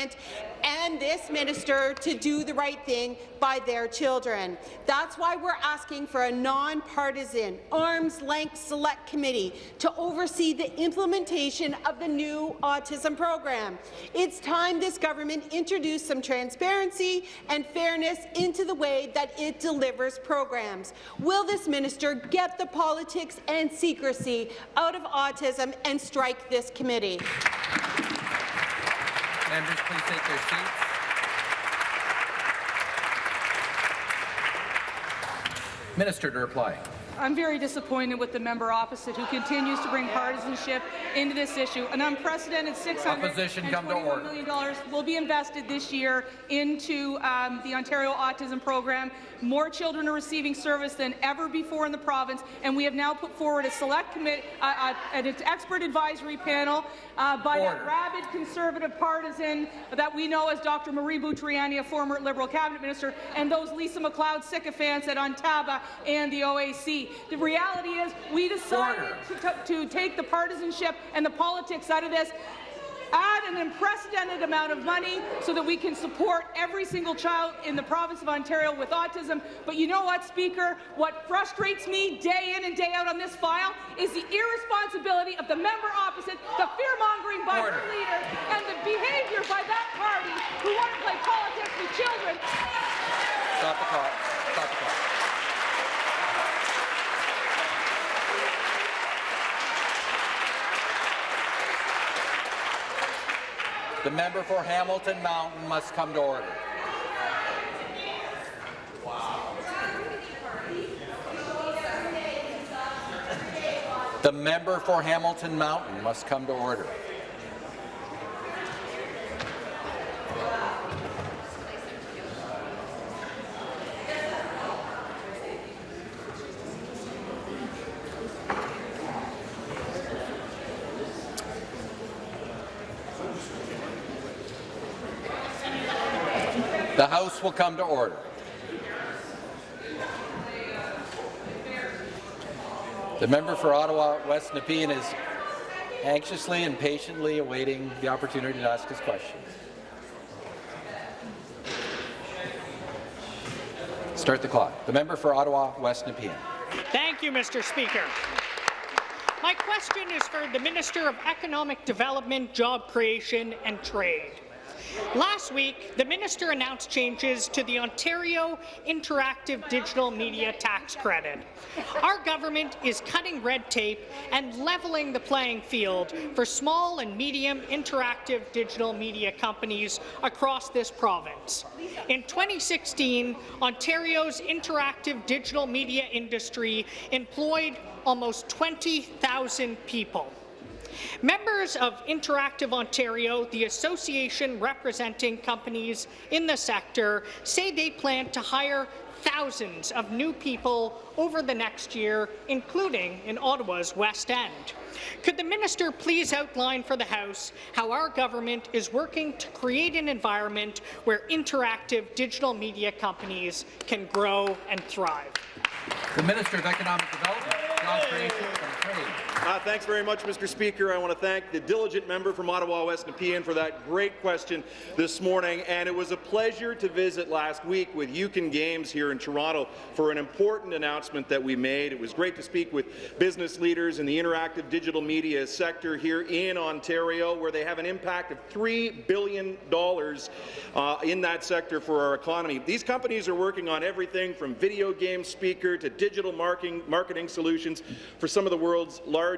and this minister to do the right thing by their children. That's why we're asking for a nonpartisan, arm's-length select committee to oversee the implementation of the new autism program. It's time this government introduced some transparency and fairness into the way that it delivers programs. Will this minister get the politics and secrecy out of autism and strike this committee? Members, please take their seats. Minister to reply. I'm very disappointed with the member opposite who continues to bring partisanship into this issue. An unprecedented Opposition, come to $621 order. million dollars will be invested this year into um, the Ontario Autism Program. More children are receiving service than ever before in the province, and we have now put forward a select committee, uh, uh, an expert advisory panel uh, by that Order. rabid conservative partisan that we know as Dr. Marie Bountrogianni, a former Liberal cabinet minister, and those Lisa MacLeod sycophants at Ontaba and the OAC. The reality is we decided to, to, take the partisanship and the politics out of this add an unprecedented amount of money so that we can support every single child in the province of Ontario with autism. But you know what, Speaker? What frustrates me day in and day out on this file is the irresponsibility of the member opposite, the fear-mongering by Order. her leader, and the behaviour by that party who want to play politics with children. The. Stop the clock. The member for Hamilton Mountain must come to order. The member for Hamilton Mountain must come to order. The House will come to order. The member for Ottawa West Nepean is anxiously and patiently awaiting the opportunity to ask his question. Start the clock. The member for Ottawa West Nepean. Thank you, Mr. Speaker. My question is for the Minister of Economic Development, Job Creation and Trade. Last week, the minister announced changes to the Ontario Interactive Digital Media Tax Credit. Our government is cutting red tape and leveling the playing field for small and medium interactive digital media companies across this province. In 2016, Ontario's interactive digital media industry employed almost 20,000 people. Members of Interactive Ontario, the association representing companies in the sector, say they plan to hire thousands of new people over the next year, including in Ottawa's West End. Could the minister please outline for the House how our government is working to create an environment where interactive digital media companies can grow and thrive? The Minister of Economic Development, Job Creation and Trade. Uh, thanks very much, Mr. Speaker. I want to thank the diligent member from Ottawa West Nepean for that great question this morning. And it was a pleasure to visit last week with Uken Games here in Toronto for an important announcement that we made. It was great to speak with business leaders in the interactive digital media sector here in Ontario, where they have an impact of $3 billion uh, in that sector for our economy. These companies are working on everything from video game speaker to digital marketing, marketing solutions for some of the world's largest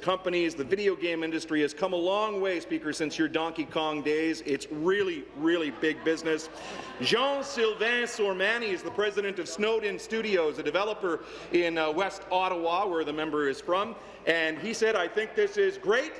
companies. The video game industry has come a long way, Speaker, since your Donkey Kong days. It's really, really big business. Jean-Sylvain Sormany is the president of Snowed In Studios, a developer in uh, West Ottawa, where the member is from, and he said, I think this is great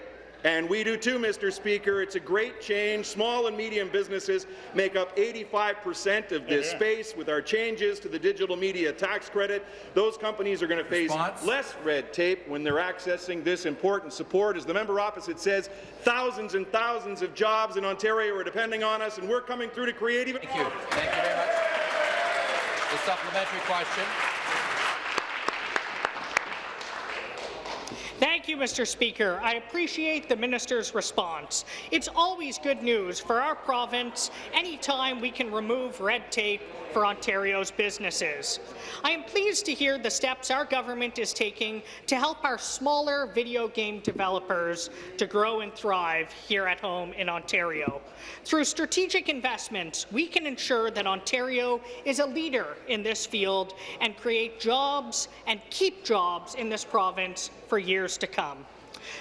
and we do too, Mr. Speaker. It's a great change. Small and medium businesses make up 85% of this yeah. space. With our changes to the digital media tax credit, those companies are going to face Response? less red tape when they're accessing this important support. As the member opposite says, thousands and thousands of jobs in Ontario are depending on us, and we're coming through to create even Thank you. Thank you very much. The supplementary question. Thank you, Mr. Speaker. I appreciate the minister's response. It's always good news for our province anytime we can remove red tape for Ontario's businesses. I am pleased to hear the steps our government is taking to help our smaller video game developers to grow and thrive here at home in Ontario. Through strategic investments, we can ensure that Ontario is a leader in this field and create jobs and keep jobs in this province for years to come.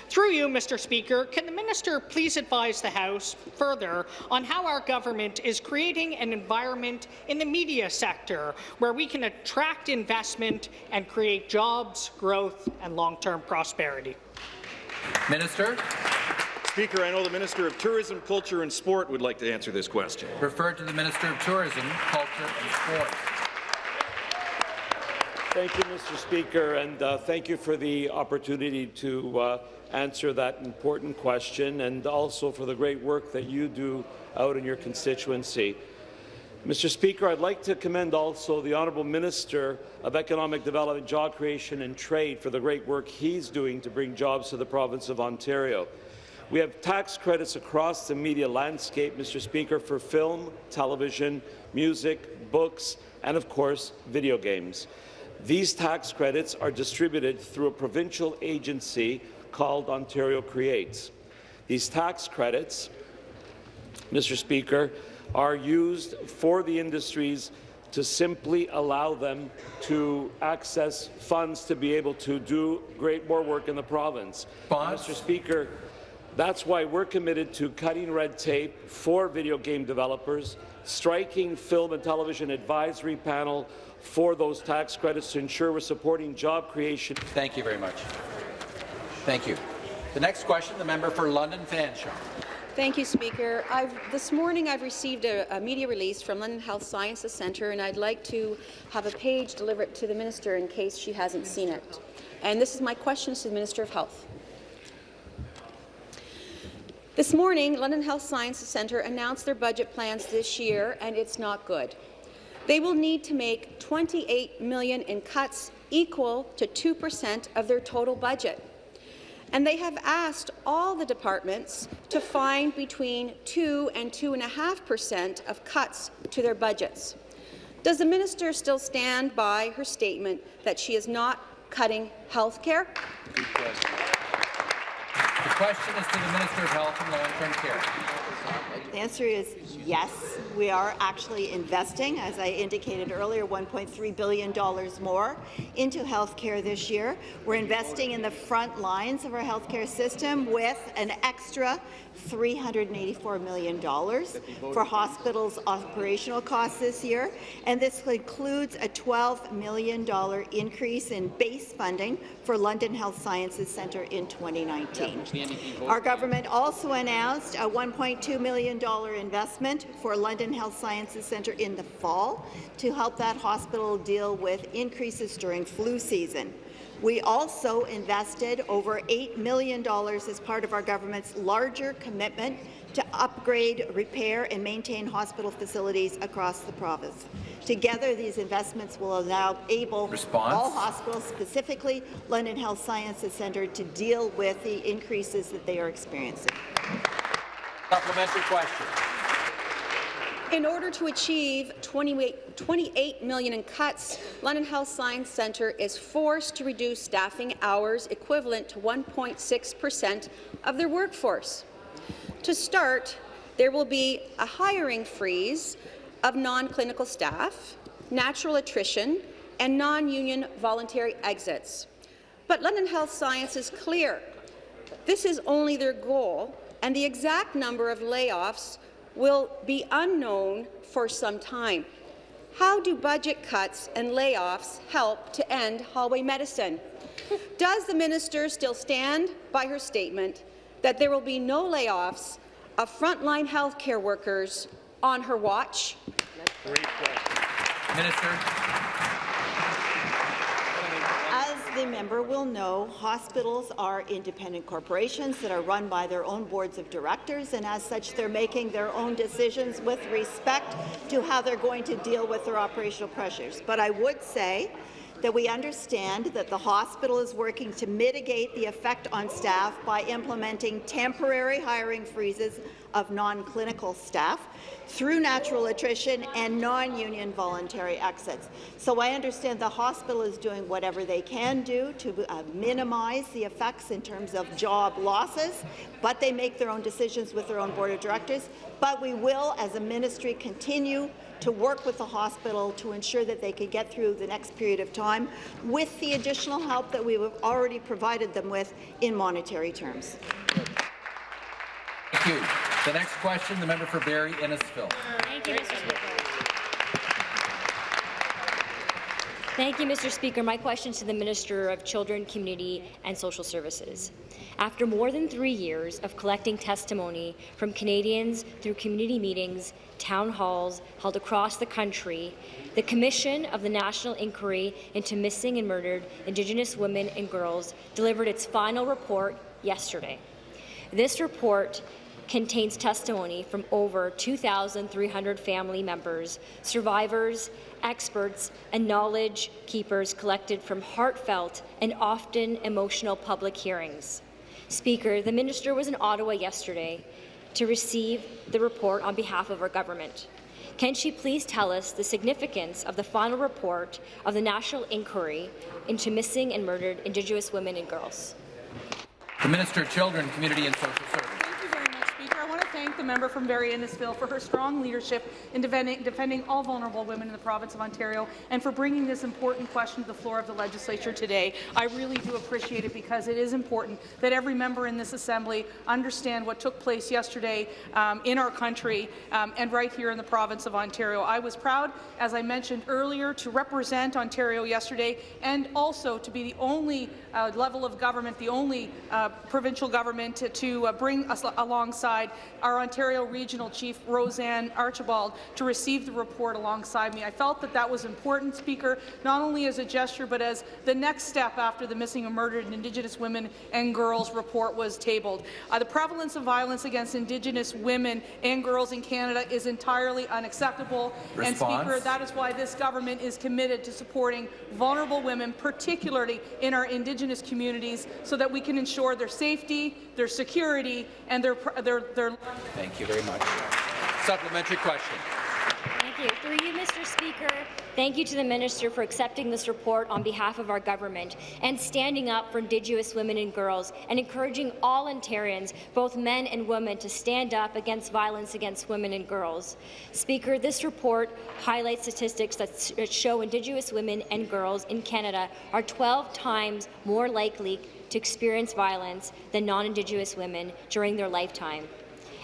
Through you, Mr. Speaker, can the minister please advise the House further on how our government is creating an environment in the media sector where we can attract investment and create jobs, growth and long-term prosperity? Minister. Speaker, I know the Minister of Tourism, Culture and Sport would like to answer this question. Referred to the Minister of Tourism, Culture and Sport. Thank you, Mr. Speaker, and uh, thank you for the opportunity to uh, answer that important question and also for the great work that you do out in your constituency. Mr. Speaker, I'd like to commend also the Honourable Minister of Economic Development, Job Creation and Trade for the great work he's doing to bring jobs to the province of Ontario. We have tax credits across the media landscape, Mr. Speaker, for film, television, music, books, and of course, video games. These tax credits are distributed through a provincial agency called Ontario Creates. These tax credits, Mr. Speaker, are used for the industries to simply allow them to access funds to be able to do great more work in the province. Mr. Speaker, That's why we're committed to cutting red tape for video game developers, striking film and television advisory panel for those tax credits to ensure we're supporting job creation. Thank you very much. Thank you. The next question, the member for London Fanshawe. Thank you, Speaker. I've, this morning I've received a, a, media release from London Health Sciences Centre, and I'd like to have a page delivered to the minister in case she hasn't seen it. And this is my question to the Minister of Health. This morning, London Health Sciences Centre announced their budget plans this year, and it's not good. They will need to make 28 million in cuts equal to 2 percent of their total budget. And they have asked all the departments to find between 2 and 2.5 percent of cuts to their budgets. Does the minister still stand by her statement that she is not cutting health care? The question is to the Minister of Health and Long-Term Care. The answer is yes. We are actually investing, as I indicated earlier, $1.3 billion more into health care this year. We're investing in the front lines of our health care system with an extra $384 million for hospitals' operational costs this year, and this includes a $12 million increase in base funding for London Health Sciences Centre in 2019. Our government also announced a $1.2 million investment for London Health Sciences Centre in the fall to help that hospital deal with increases during flu season. We also invested over $8 million as part of our government's larger commitment to upgrade, repair and maintain hospital facilities across the province. Together, these investments will allow able Response. all hospitals, specifically London Health Sciences Centre, to deal with the increases that they are experiencing. Supplementary question. In order to achieve 28, 28 million in cuts, London Health Science Centre is forced to reduce staffing hours equivalent to 1.6 per cent of their workforce. To start, there will be a hiring freeze of non-clinical staff, natural attrition, and non-union voluntary exits. But London Health Science is clear. This is only their goal, and the exact number of layoffs will be unknown for some time. How do budget cuts and layoffs help to end hallway medicine? Does the minister still stand by her statement that there will be no layoffs of frontline health care workers on her watch? Minister. The member will know, hospitals are independent corporations that are run by their own boards of directors, and as such, they're making their own decisions with respect to how they're going to deal with their operational pressures. But I would say that we understand that the hospital is working to mitigate the effect on staff by implementing temporary hiring freezes of non-clinical staff through natural attrition and non-union voluntary exits. So I understand the hospital is doing whatever they can do to uh, minimize the effects in terms of job losses, but they make their own decisions with their own board of directors. But we will, as a ministry, continue to work with the hospital to ensure that they can get through the next period of time with the additional help that we have already provided them with in monetary terms. Thank you. The next question, the member for Barrie Innisfil. Thank you, Mr. Speaker. Thank you, Mr. Speaker. My question to the Minister of Children, Community and Social Services. After more than three years of collecting testimony from Canadians through community meetings, town halls held across the country, the Commission of the National Inquiry into Missing and Murdered Indigenous Women and Girls delivered its final report yesterday. This report contains testimony from over 2,300 family members, survivors, experts, and knowledge keepers collected from heartfelt and often emotional public hearings. Speaker, the minister was in Ottawa yesterday to receive the report on behalf of our government. Can she please tell us the significance of the final report of the National Inquiry into Missing and Murdered Indigenous Women and Girls? The Minister of Children, Community and Social Services. Thank you very much, Speaker. I want to thank the member from Barrie Innisfil for her strong leadership in defending, defending all vulnerable women in the province of Ontario and for bringing this important question to the floor of the legislature today. I really do appreciate it because it is important that every member in this Assembly understand what took place yesterday um, in our country um, and right here in the province of Ontario. I was proud, as I mentioned earlier, to represent Ontario yesterday and also to be the only uh, level of government, the only uh, provincial government to, to uh, bring us alongside our Ontario Regional Chief, Roseanne Archibald, to receive the report alongside me. I felt that that was important, Speaker, not only as a gesture, but as the next step after the Missing and Murdered Indigenous Women and Girls report was tabled. Uh, the prevalence of violence against Indigenous women and girls in Canada is entirely unacceptable. Response. And, Speaker, that is why this government is committed to supporting vulnerable women, particularly in our Indigenous communities, so that we can ensure their safety, their security, and their, their, their Thank you very much. Supplementary question. Thank you. Through you, Mr. Speaker, thank you to the Minister for accepting this report on behalf of our government and standing up for Indigenous women and girls and encouraging all Ontarians, both men and women, to stand up against violence against women and girls. Speaker, this report highlights statistics that show Indigenous women and girls in Canada are 12 times more likely to experience violence than non-Indigenous women during their lifetime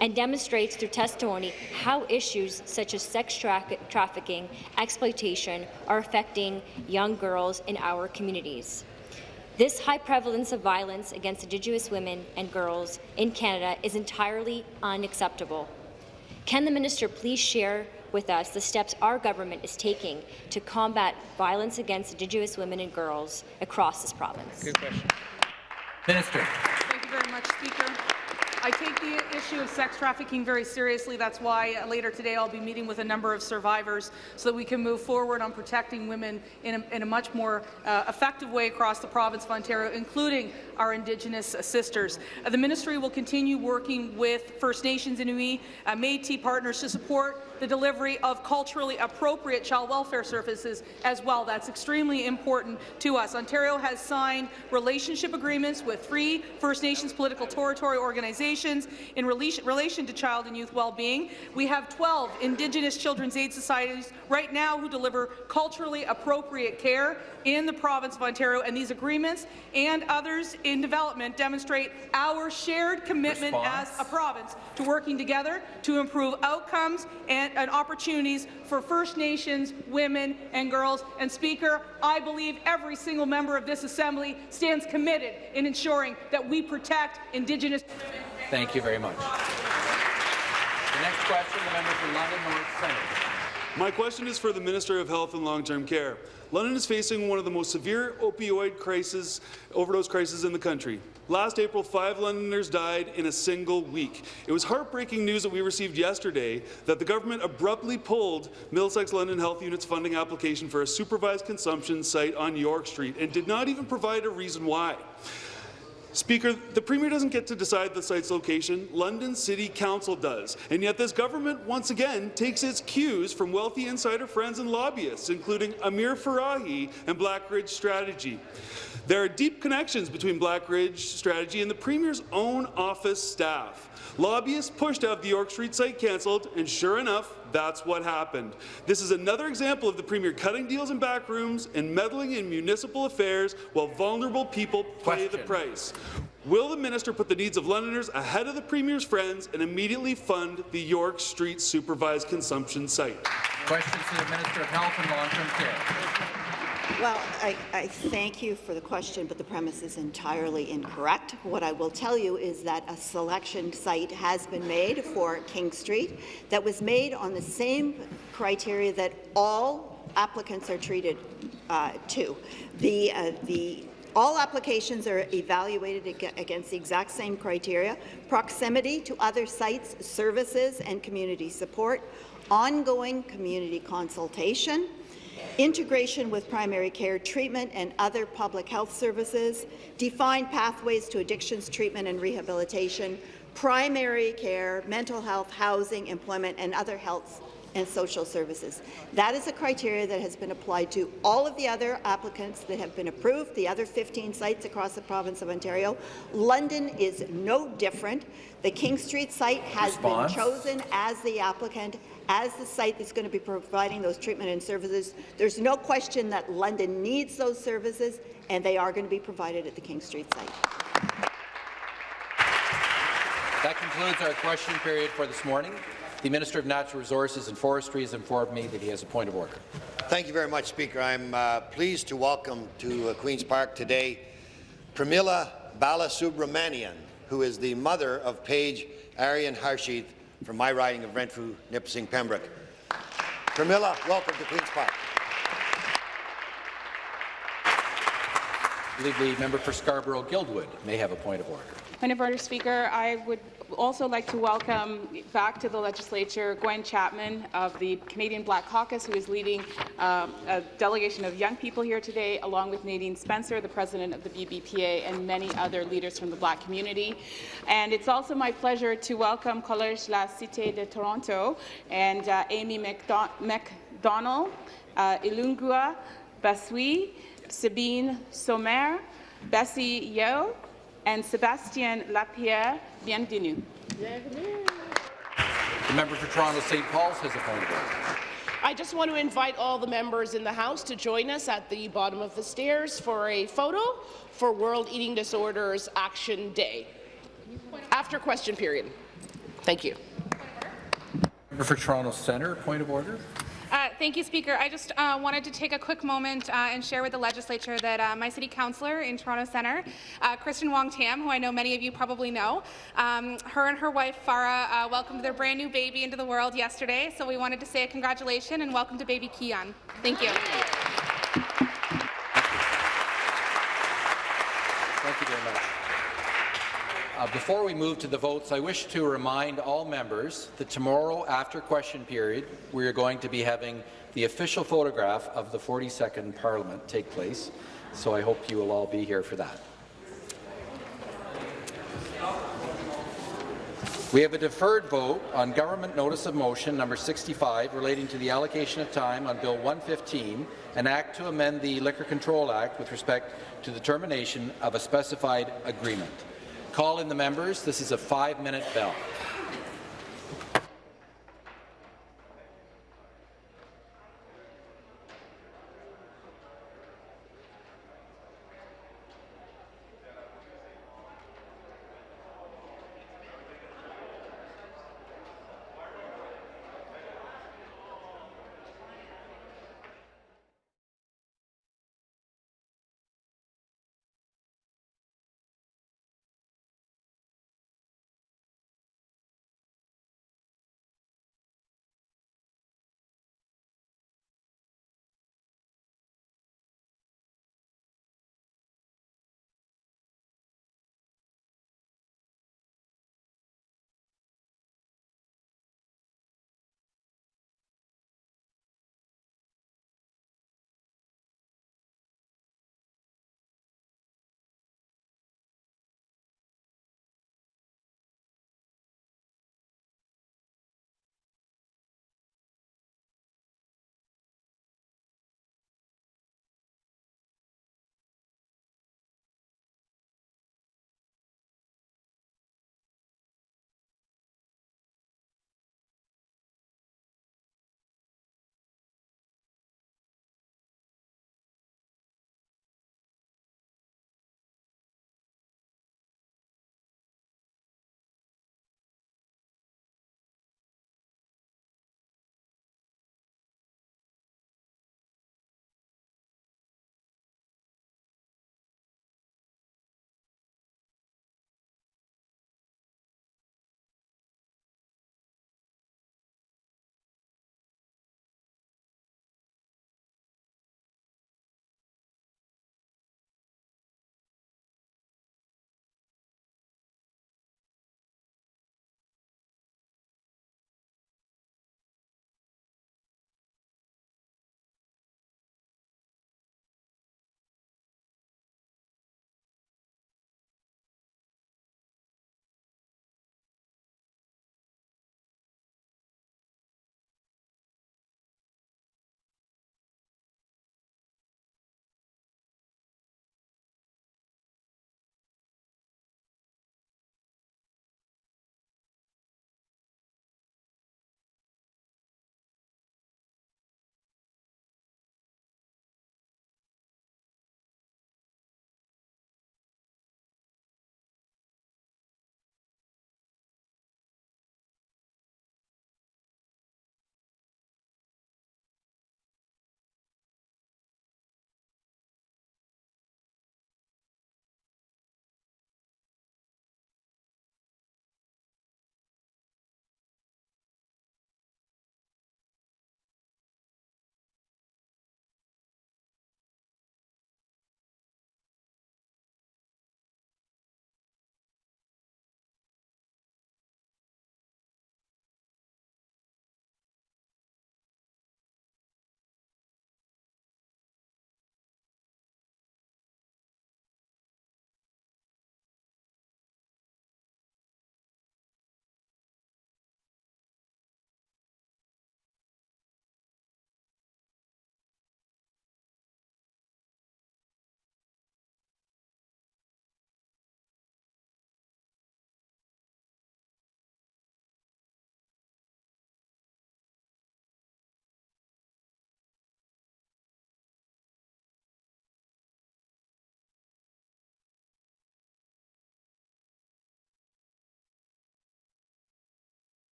and demonstrates through testimony how issues such as sex tra trafficking, exploitation are affecting young girls in our communities. This high prevalence of violence against Indigenous women and girls in Canada is entirely unacceptable. Can the minister please share with us the steps our government is taking to combat violence against Indigenous women and girls across this province? Good question. Minister. Thank you very much, Speaker. I take the issue of sex trafficking very seriously. That's why later today I'll be meeting with a number of survivors so that we can move forward on protecting women in a, in a much more uh, effective way across the province of Ontario, including our Indigenous sisters. Uh, the ministry will continue working with First Nations, Inuit, uh, Métis partners to support the delivery of culturally appropriate child welfare services as well. That's extremely important to us. Ontario has signed relationship agreements with three First Nations political territory organizations in relation, relation to child and youth well-being. We have 12 Indigenous Children's Aid Societies right now who deliver culturally appropriate care in the province of Ontario, and these agreements and others in development demonstrate our shared commitment Response. as a province to working together to improve outcomes and, and opportunities for First Nations, women and girls. And Speaker, I believe every single member of this Assembly stands committed in ensuring that we protect Indigenous women. Thank you very much. The next question, the member for London North Centre. My question is for the Minister of Health and Long-Term Care. London is facing one of the most severe opioid crisis, overdose crises in the country. Last April, five Londoners died in a single week. It was heartbreaking news that we received yesterday that the government abruptly pulled Middlesex London Health Unit's funding application for a supervised consumption site on York Street and did not even provide a reason why. Speaker, the Premier doesn't get to decide the site's location, London City Council does, and yet this government once again takes its cues from wealthy insider friends and lobbyists, including Amir Farahi and Blackridge Strategy. There are deep connections between Blackridge Strategy and the Premier's own office staff. Lobbyists pushed to have the York Street site cancelled, and sure enough, that's what happened. This is another example of the Premier cutting deals in back rooms and meddling in municipal affairs while vulnerable people pay the price. Will the minister put the needs of Londoners ahead of the Premier's friends and immediately fund the York Street supervised consumption site? Questions to the Minister of Health and Long-Term Care. Well, I, I, thank you for the question, but the premise is entirely incorrect. What I will tell you is that a selection site has been made for King Street that was made on the same criteria that all applicants are treated uh, to. The, uh, the all applications are evaluated against the exact same criteria, proximity to other sites, services and community support, ongoing community consultation, integration with primary care treatment and other public health services, defined pathways to addictions treatment and rehabilitation, primary care, mental health, housing, employment, and other health and Social Services. That is a criteria that has been applied to all of the other applicants that have been approved, the other 15 sites across the province of Ontario. London is no different. The King Street site has Response. been chosen as the applicant, as the site that's going to be providing those treatment and services. There's no question that London needs those services, and they are going to be provided at the King Street site. That concludes our question period for this morning. The Minister of Natural Resources and Forestry has informed me that he has a point of order. Thank you very much, Speaker. I'm uh, pleased to welcome to uh, Queen's Park today Pramila Balasubramanian, who is the mother of Paige Aryan Harshith from my riding of Renfrew, Nipissing, Pembroke. Pramila, welcome to Queen's Park. I believe the member for Scarborough-Guildwood may have a point of order. Point of order, Speaker. I would also like to welcome back to the legislature Gwen Chapman of the Canadian Black Caucus, who is leading um, a delegation of young people here today, along with Nadine Spencer, the president of the BBPA, and many other leaders from the Black community. And it's also my pleasure to welcome Collège La Cité de Toronto and uh, Amy McDon McDonald, uh, Ilungua Basui, Sabine Sommer, Bessie Yeo, and Sébastien Lapierre. Bienvenue. The member for Toronto St. Paul's has a point of order. I just want to invite all the members in the House to join us at the bottom of the stairs for a photo for World Eating Disorders Action Day. After question period. Thank you. Member for Toronto Centre, point of order. Uh, thank you, Speaker. I just uh, wanted to take a quick moment uh, and share with the legislature that uh, my city councillor in Toronto Centre, uh, Kristyn Wong Tam, who I know many of you probably know, um, her and her wife Farah welcomed their brand new baby into the world yesterday. So we wanted to say a congratulations and welcome to baby Kian. Thank you very much. Uh, before we move to the votes, I wish to remind all members that tomorrow, after question period, we are going to be having the official photograph of the 42nd Parliament take place. So I hope you will all be here for that. We have a deferred vote on Government Notice of Motion number 65 relating to the allocation of time on Bill 115, an act to amend the Liquor Control Act with respect to the termination of a specified agreement. Call in the members. This is a five-minute bell.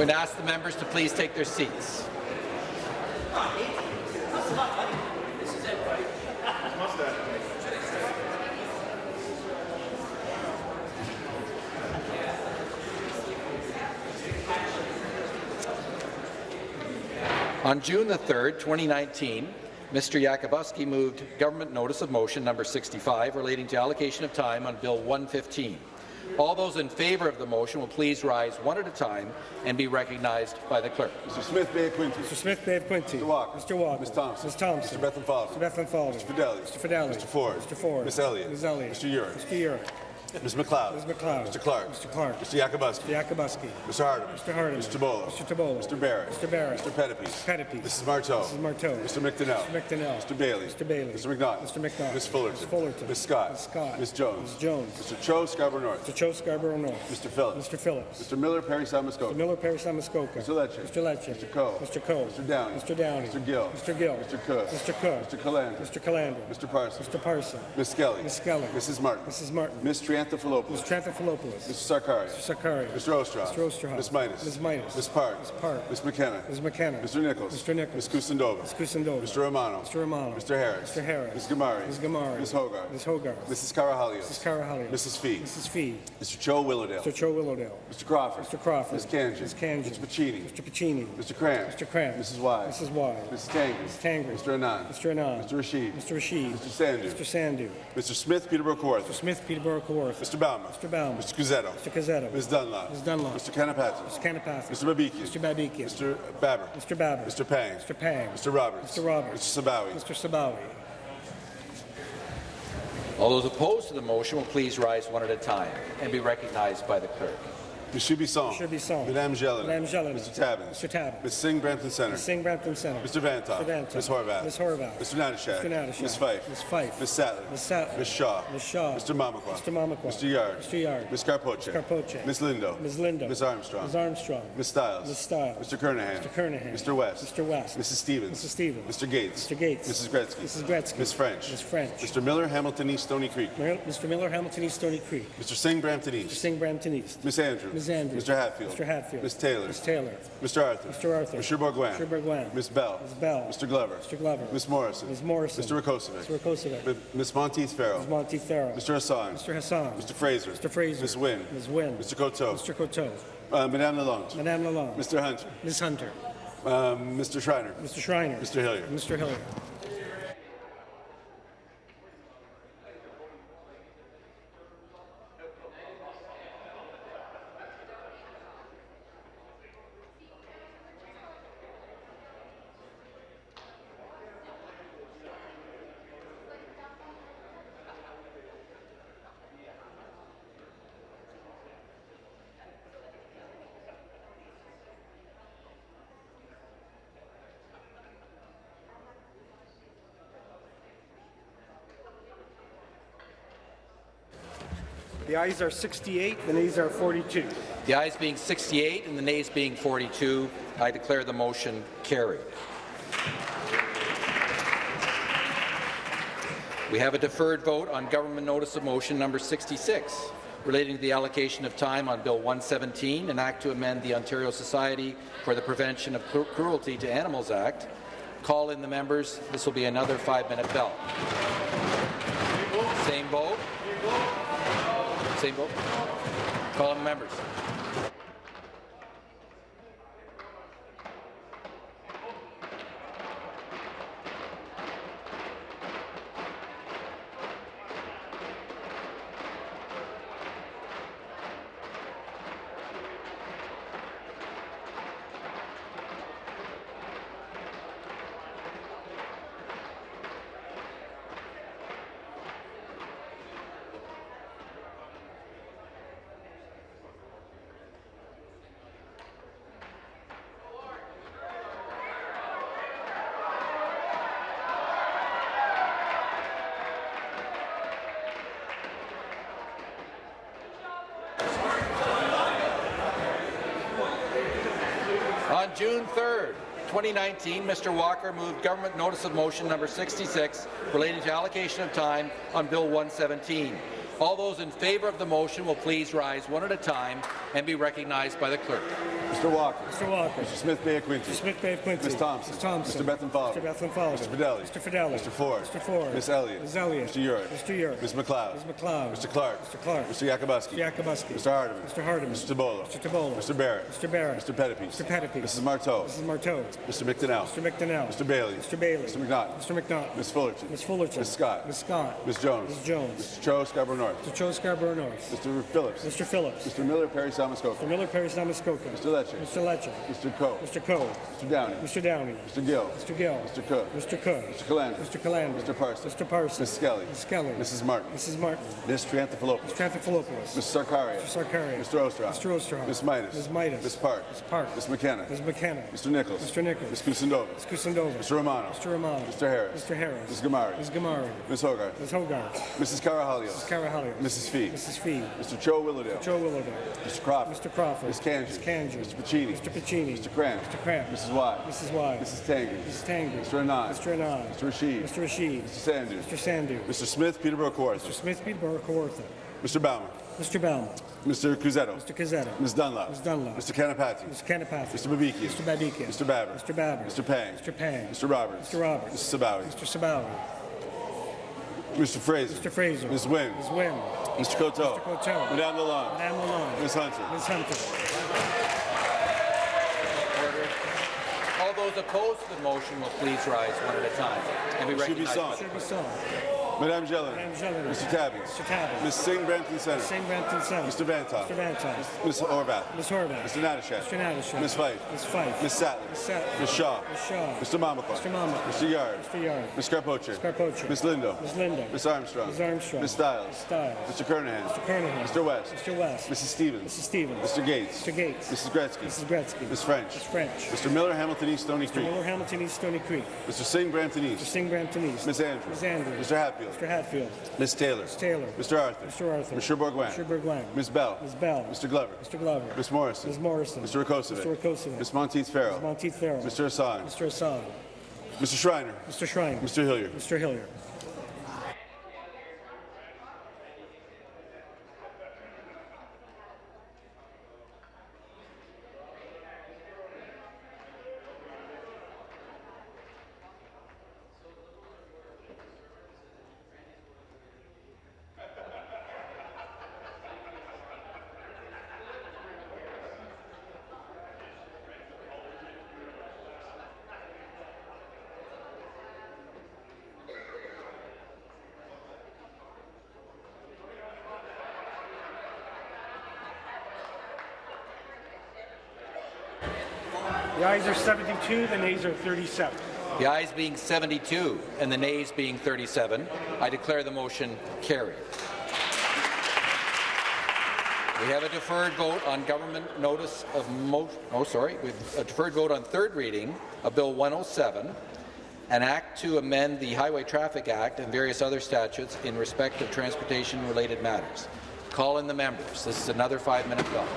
To ask the members to please take their seats. On June the 3rd, 2019, Mr. Yakubuski moved Government Notice of Motion number 65 relating to allocation of time on Bill 115. All those in favour of the motion will please rise one at a time and be recognized by the clerk. Mr. Smith Bay of Quinte. Mr. Smith Bay of Quinte. Mr. Walker. Mr. Walker. Ms. Thompson. Ms. Thompson. Mr. Bethlenfalvy. Mr. Bethlenfalvy. Mr. Fedeli. Mr. Fedeli. Mr. Ford. Mr. Ford. Ms. Elliott. Ms. Elliott. Mr. Yurek. Mr. Yurek. Ms. MacLeod. Ms. MacLeod. Mr. Clark. Mr. Clark. Mr. Yakabuski. Mr. Yakabuski. Mr. Hardeman. Mr. Hardeman. Mr. Tibollo. Mr. Tibollo. Mr. Barrett. Mr. Barrett. Mr. Pettapiece. Mr. Pettapiece. Mrs. Martow. Mrs. Martow. Mr. McDonell. Mr. McDonell. Mr. Bailey. Mr. Bailey. Mr. McNaught. Mr. McNaught. Ms. Fullerton. Ms. Fullerton. Ms. Scott. Ms. Scott. Ms. Jones. Ms. Jones. Mr. Cho Scarborough North. Mr. Cho Scarborough North. Mr. Phillips. Mr. Phillips. Mr. Miller Parry Sound-Muskoka. Mr. Miller Parry Sound-Muskoka. Mr. Lecce. Mr. Lecce. Mr. Coe. Mr. Coe. Mr. Downey. Mr. Downey. Mr. Gill. Mr. Gill. Mr. Cook. Mr. Cook. Mr. Calandra. Mr. Calandra. Mr. Parson. Mr. Parson. Ms. Skelly. Ms. Skelly. Mrs. Martin. Mrs. Martin. Ms. Triantafilopoulos. Ms. Triantafilopoulos. Mr. Sarkaria. Mr. Sarkaria. Mr. Oosterhoff. Mr. Oosterhoff. Ms. Mitas. Ms. Mitas. Ms. Park. Ms. Park. Ms. McKenna. Ms. McKenna. Mr. Nichols. Mr. Nichols. Ms. Kusendova. Ms. Kusendova. Mr. Romano. Mr. Romano. Mr. Harris. Mr. Harris. Ms. Ghamari. Ms. Ghamari. Ms. Hogarth. Ms. Hogarth. Mrs. Karahalios. Mrs. Karahalios. Mrs. Fee. Mrs. Fee. Mr. Cho Willowdale. Mr. Cho Willowdale. Mr. Crawford. Mr. Crawford. Ms. Kanji. Ms. Kanji. Mr. Piccini. Mr. Piccini. Mr. Kramp. Mr. Kramp. Mrs. Wise. Mrs. Wise. Mrs. Tangri. Mrs. Tangri. Mr. Anand. Mr. Anand. Mr. Rasheed. Mr. Rasheed. Mr. Sandhu. Mr. Sandhu. Mr. Smith Peterborough Kawartha. Mr. Smith, Peterborough, Kawartha. Mr. Bauman. Mr. Bauman. Mr. Cuzzetto. Mr. Cuzzetto. Ms. Dunlop. Ms. Dunlop. Mr. Kanapathi. Mr. Kanapathi. Mr. Babikian. Mr. Babikian. Mr. Baber. Mr. Baber. Mr. Pang. Mr. Pang. Mr. Roberts. Mr. Roberts. Mr. Sabawy. Mr. Sabawy. All those opposed to the motion will please rise one at a time and be recognized by the clerk. Monsieur Bisson. Monsieur Bisson. Madame Gelin. Madame Gelin. Mr. Tabuns. Mr. Tabuns. Ms. Singh Brampton Center. Ms. Singh Brampton Center. Mr. Vanthof. Mr. Vanthof. Ms. Horwath. Ms. Horwath. Mr. Natyshak. Mr. Natyshak. Ms. Fife. Ms. Fife. Ms. Sattler. Ms. Sattler. Ms. Shaw. Ms. Shaw. Mr. Mamakwa. Mr. Mamakwa. Mr. Yarde. Mr. Yarde. Ms. Karpoche. Ms. Karpoche. Ms. Lindo. Ms. Lindo. Ms. Armstrong. Ms. Armstrong. Ms. Stiles. Ms. Stiles. Mr. Kernaghan. Mr. Kernaghan. Mr. West. Mr. West. Mrs. Stevens. Mrs. Stevens. Mr. Gates. Mr. Gates. Mrs. Gretzky. Mrs. Gretzky. Ms. French. Ms. French. Mr. Miller, Hamilton East, Stoney Creek. Mr. Miller, Hamilton East, Stoney Creek. Mr. Singh, Brampton East. Mr. Singh, Brampton East. Miss Andrews. Ms. Andrews. Mr. Hatfield. Mr. Hatfield. Ms. Taylor. Ms. Taylor. Mr. Arthur. Mr. Arthur. Mr. Bourgouin. Mr. Bourgouin. Ms. Bell. Ms. Bell. Mr. Glover. Mr. Glover. Ms. Morrison. Ms. Morrison. Mr. Rakocevic. Mr. Rakocevic. Ms. Monteith Farrell. Ms. Monteith Farrell. Mr. Hassan. Mr. Hassan. Mr. Fraser. Mr. Fraser. Ms. Wynne. Ms. Wynne. Mr. Coteau. Mr. Coteau. Uh, Madame Lalonde. Madame Lalonde. Mr. Hunter. Ms. Hunter. Um, Mr. Schreiner. Mr. Schreiner. Mr. Hillier. Mr. Hillier. The ayes are 68, the nays are 42. The ayes being 68 and the nays being 42, I declare the motion carried. We have a deferred vote on Government Notice of Motion number 66 relating to the allocation of time on Bill 117, an act to amend the Ontario Society for the Prevention of Cruelty to Animals Act. Call in the members. This will be another five-minute bell. Same vote. Call the members. 2019, Mr. Walker moved Government Notice of Motion number 66 relating to allocation of time on Bill 117. All those in favour of the motion will please rise one at a time and be recognized by the clerk. Mr. Walker. Mr. Walker. Mr. Smith Bay Quinte. Mr. Smith Bay Quinte. Ms. Thompson. Ms. Thompson. Mr. Bethlenfalvy. Mr. Bethlenfalvy. Mr. Fedeli. Mr. Fedeli. Mr. Ford. Mr. Ford. Miss Elliott. Ms. Elliott. Mr. Yurek. Mr. Yurek. Ms. MacLeod. Ms. MacLeod. Mr. Clark. Mr. Clark. Mr. Yakabuski. Mr. Yakabuski. Mr. Hardeman. Mr. Hardeman. Mr. Tibollo. Mr. Tibollo. Mr. Barrett. Mr. Barrett. Mr. Pettapiece. Mr. Pettapiece. Mrs. Martow. Mrs. Martow. Mr. McDonell. Mr. McDonell. Mr. Bailey. Mr. Bailey. Mr. McNaught. Mr. McNaught. Ms. Fullerton. Ms. Fullerton. Ms. Scott. Ms. Scott. Ms. Jones. Ms. Jones. Mr. Cho Scarborough North. Mr. Cho Scarborough North. Mr. Phillips. Mr. Phillips. Mr. Miller Parry Salmascoca. Mr. Miller Parry Muskoka. Mr. Lecce. Mr. Lecce. Mr. Coe. Mr. Coe. Mr. Downey. Mr. Downey. Mr. Gill. Mr. Gill. Mr. Cook. Mr. Cook. Mr. Calandra. Mr. Calandra. Mr. Parsons. Mr. Parsons. Ms. Skelly. Ms. Skelly. Mrs. Martin. Mrs. Martin. Ms. Triantafilopoulos. Mr. Anthopoulos. Ms. Sarkaria. Mr. Sarkaria. Mr. Oosterhoff. Mr. Oosterhoff. Ms. Mitas. Ms. Mitas. Ms. Park. Ms. Park. Ms. McKenna. Ms. McKenna. Mr. Nichols. Mr. Nichols. Ms. Kusendova. Ms. Kusendova. Mr. Romano. Mr. Romano. Mr. Harris. Mr. Harris. Ms. Ghamari. Ms. Ghamari. Ms. Hogarth. Ms. Hogarth. Mrs. Karahalios. Ms. Karahalios. Mrs. Fee. Mrs. Fee. Mr. Cho Willowdale. Cho Willowdale. Mr. Crawford. Mr. Crawford. Ms. Kanji. Ms. Kanji. Mr. Piccini. Mr. Piccini. Mr. Kramp. Mr. Kramp. Mrs. Wai. Mrs. Wai. Mrs. Tangy. Mrs. Tangy. Mr. Anand. Mr. Anand. Mr. Rasheed. Mr. Rasheed. Mr. Sandhu. Mr. Sandhu. Mr. Smith Peterborough Kawartha. Mr. Smith Peterborough Kawartha. Mr. Bauman. Mr. Bauman. Mr. Cuzzetto. Mr. Cuzzetto. Ms. Dunlop. Ms. Dunlop. Mr. Kanapathi. Mr. Kanapathi. Mr. Babikian. Mr. Babikian. Mr. Baber. Mr. Baber. Mr. Pang. Mr. Pang. Mr. Roberts. Mr. Roberts. Mr. Sabawy. Mr. Sabawy. Mr. Fraser. Mr. Fraser. Ms. Wynne. Ms. Wynne. Mr. Coteau. Mr. Coteau. Madame Lalonde. Madame Lalonde. Ms. Hunter. Ms. Hunter. Those opposed to the motion will please rise one at a time and be Should be recognized. Be sung. Madame Jeller. Mr. Tabby. Mr. Tabby. Ms. Singh Brampton Center. St. Brampton Center. Mr. Vanthof. Mr. Vanthof. Ms. Horwath. Ms. Horwath. Mr. Natyshak. Mr. Natyshak. Ms. Fife. Ms. Fife. Ms. Sattler. Ms. Sattler. Ms. Shaw. Ms. Shaw. Mr. Mamakwa. Mr. Mamakwa. Mr. Yarde. Mr. Yarde. Ms. Karpoche. Karpoche. Ms. Lindo. Ms. Lindo. Ms. Armstrong. Ms. Armstrong. Ms. Stiles. Ms. Stiles. Mr. Kernaghan. Mr. Kernaghan. Mr. West. Mr. West. Mrs. Stevens. Mrs. Stevens. Mr. Gates. Mr. Gates. Mrs. Gretzky. Mrs. Gretzky. Ms. French. Ms. French. Mr. Miller, Hamilton East, Stoney Mr. Creek. Miller Hamilton East Stoney Creek. Mr. Singh, Brampton East. Mr. Singh Brampton East. Ms. Andrews. Ms. Andrews. Mr. Hatfield. Mr. Hatfield. Ms. Taylor. Ms. Taylor. Mr. Arthur. Mr. Arthur. Mr. Bourgouin. Mr. Bourgouin. Ms. Bell. Ms. Bell. Mr. Glover. Mr. Glover. Ms. Morrison. Ms. Morrison. Mr. Rakocevic. Mr. Rakocevic. Ms. Monteith Farrell. Ms. Monteith Farrell. Mr. Hassan. Mr. Hassan. Mr. Schreiner. Mr. Schreiner. Mr. Hillier. Mr. Hillier. The ayes are 72, the nays are 37. The ayes being 72 and the nays being 37, I declare the motion carried. We have a deferred vote on government notice of oh sorry, we have a deferred vote on third reading of Bill 107, an act to amend the Highway Traffic Act and various other statutes in respect of transportation-related matters. Call in the members. This is another five-minute bell.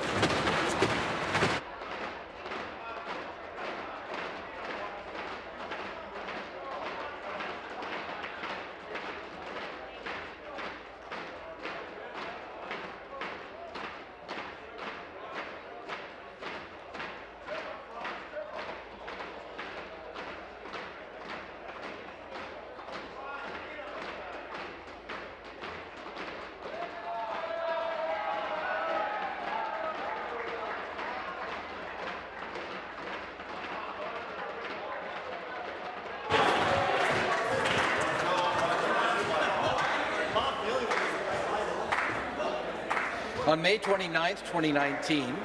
29, 2019,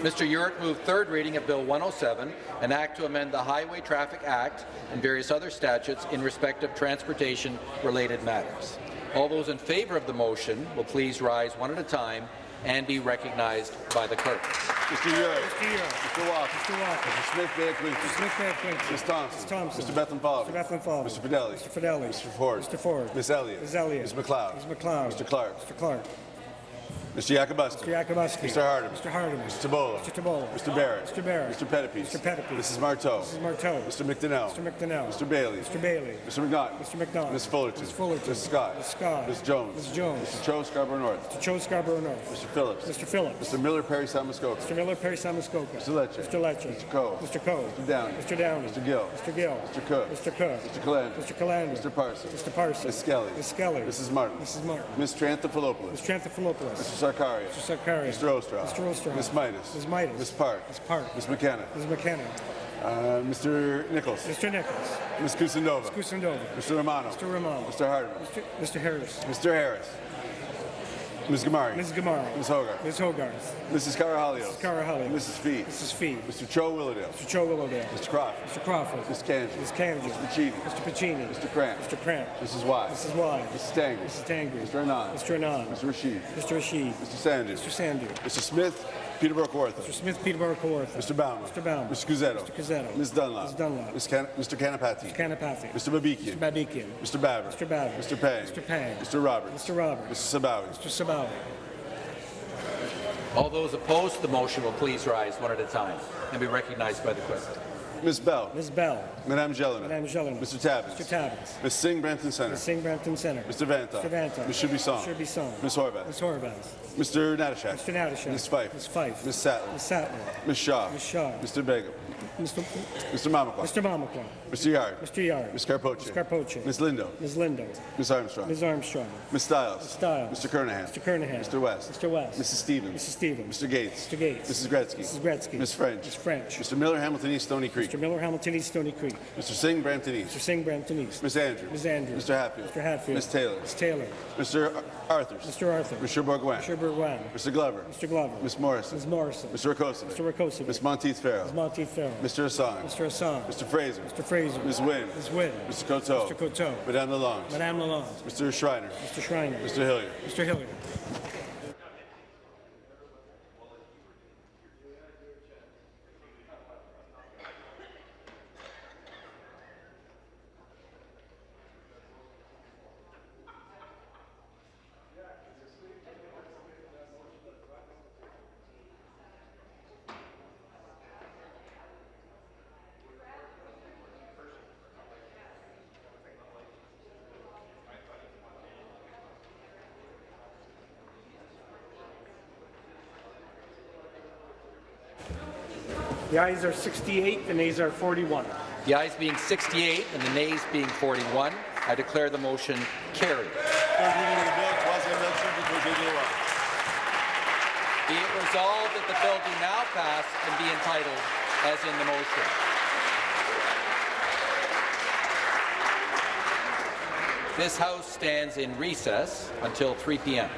Mr. Yurek moved third reading of Bill 107, an act to amend the Highway Traffic Act and various other statutes in respect of transportation-related matters. All those in favour of the motion will please rise one at a time and be recognized by the clerk. Mr. Yurek. Mr. Yurek. Mr. Walker. Mr. Walker. Mr. Smith Bay of Quinte. Mr. Smith Bay of Quinte. Ms. Thompson. Ms. Thompson. Mr. Bethlenfalvy. Mr. Bethlenfalvy. Mr. Fedeli. Mr. Fedeli. Mr. Ford. Mr. Ford. Ms. Elliott. Ms. Elliott. Ms. MacLeod. Ms. MacLeod. Mr. Clark. Mr. Clark. Mr. Yakabuski. Mr. Yakabuski. Mr. Hardeman. Mr. Hardeman. Mr. Tibollo. Mr. Tibollo. Mr. Barrett. Mr. Barrett. Mr. Pettapiece. Mr. Pettapiece. Mrs. Martow. Mrs. Martow. Mr. McDonell. Mr. McDonell. Mr. Bailey. Mr. Bailey. Mr. McNaught. Mr. McNaught. Ms. Fullerton. Ms. Fullerton. Ms. Scott. Ms. Scott. Ms. Jones. Ms. Jones. Mr. Cho Scarborough North. Mr. Cho Scarborough North. Mr. Phillips. Mr. Phillips. Mr. Miller Parry Sound-Muskoka. Mr. Miller, Parry Sound-Muskoka. Mr. Lecce. Mr. Lecce. Mr. Coe. Mr. Coe. Mr. Downey. Mr. Downey. Mr. Gill. Mr. Gill. Mr. Cook. Mr. Cook. Mr. Calandra. Mr. Calandra. Mr. Parsons. Mr. Parsons. Ms. Skelly. Ms. Skelly. Mrs. Martin. Mrs. Martin. Ms. Triantafilopoulos. Ms. Triantafilopoulos. Mr. Sarkaria. Mr. Sarkaria. Mr. Oosterhoff. Mr. Oosterhoff. Ms. Mitas. Ms. Mitas. Ms. Park. Ms. Park. Ms. McKenna. Ms. McKenna. Uh, Mr. Nichols. Mr. Nichols. Ms. Kusendova. Ms. Kusendova. Mr. Romano. Mr. Romano. Mr. Hardeman. Mr. Mr. Harris. Mr. Harris. Ms. Ghamari. Ms. Ghamari. Ms. Hogarth. Ms. Hogarth. Mrs. Karahalios. Mrs. Karahalios. Mrs. Fee. Mrs. Fee. Mr. Cho Willowdale. Mr. Cho Willowdale. Mr. Crawford. Mr. Crawford. Ms. Kanji. Ms. Kanji. Mr. Piccini. Mr. Piccini. Mr. Kramp. Mr. Kramp. Mrs. Wai. Mrs. Wai. Mrs. Tangri. Mrs. Tangri. Mr. Anand. Mr. Anand. Mr. Rasheed. Mr. Rasheed. Mr. Sandhu. Mr. Sandhu. Mr. Smith. Peterborough Kawartha. Mr. Smith, Peterborough Kawartha. Mr. Bauman. Mr. Bauman. Mr. Cuzzetto. Mr. Cuzzetto. Ms. Dunlop. Ms. Dunlop. Ms. Can- Mr. Kanapathi. Mr. Kanapathi. Mr. Babikian. Mr. Babikian. Mr. Baber. Mr. Baber. Mr. Pang. Mr. Pang. Mr. Roberts. Mr. Roberts. Mr. Sabawy. Mr. Sabawy. All those opposed to the motion will please rise one at a time and be recognized by the clerk. Ms. Bell. Ms. Bell. Madame Jelena. Madame Jelena. Mr. Tabuns. Mr. Tabuns. Ms. Singh Brampton Center. Ms. Singh Brampton Center. Mr. Vanta. Mr. Vanta. Ms. Shubisong. Mr. Bisson. Ms. Horwath. Ms. Horwath. Mr. Natyshak. Mr. Natyshak. Ms. Fife. Ms. Fife. Ms. Sattler. Ms. Sattler. Ms. Shaw. Ms. Shaw. Mr. Begum. Mr. Mr. Mamakwa. Mr. Mamakwa. Mr. Yarde. Mr. Yarde. Ms. Karpoche. Ms. Karpoche. Ms. Lindo. Ms. Lindo. Ms. Armstrong. Ms. Armstrong. Ms. Stiles. Ms. Stiles. Mr. Kernaghan. Mr. Kernaghan. Mr. West. Mr. West. Mrs. Stevens. Mrs. Stevens. Mr. Gates. Mr. Gates. Mrs. Gretzky. Mrs. Gretzky. Ms. French. Ms. French. Mr. Miller, Hamilton East, Stoney Creek. Mr. Miller, Hamilton East, Stoney Creek. Mr. Singh, Brampton Mr. Singh, Brampton East. Ms. Andrews. Ms. Andrews. Mr. Hatfield. Mr. Hatfield. Ms. Taylor. Ms. Taylor. Mr. Arthurs. Mr. Arthur. Mr. Bourgouin. Mr. Bourgouin. Mr. Glover. Mr. Glover. Ms. Morrison. Ms. Morrison. Mr. Rakocevic. Mr. Rakocevic. Ms. Monteith Farrell. Ms. Monteith Farrell. Mr. Hassan. Mr. Hassan. Mr. Fraser. Mr. Fraser. Ms. Wynne. Ms. Wynne. Mr. Coteau. Mr. Coteau. Madame Lalonde. Madame Lalonde. Mr. Schreiner. Mr. Schreiner. Mr. Hillier. Mr. Hillier. The ayes are 68, the nays are 41. The ayes being 68 and the nays being 41, I declare the motion carried. Be it resolved that the bill do now pass and be entitled as in the motion. This House stands in recess until 3 p.m.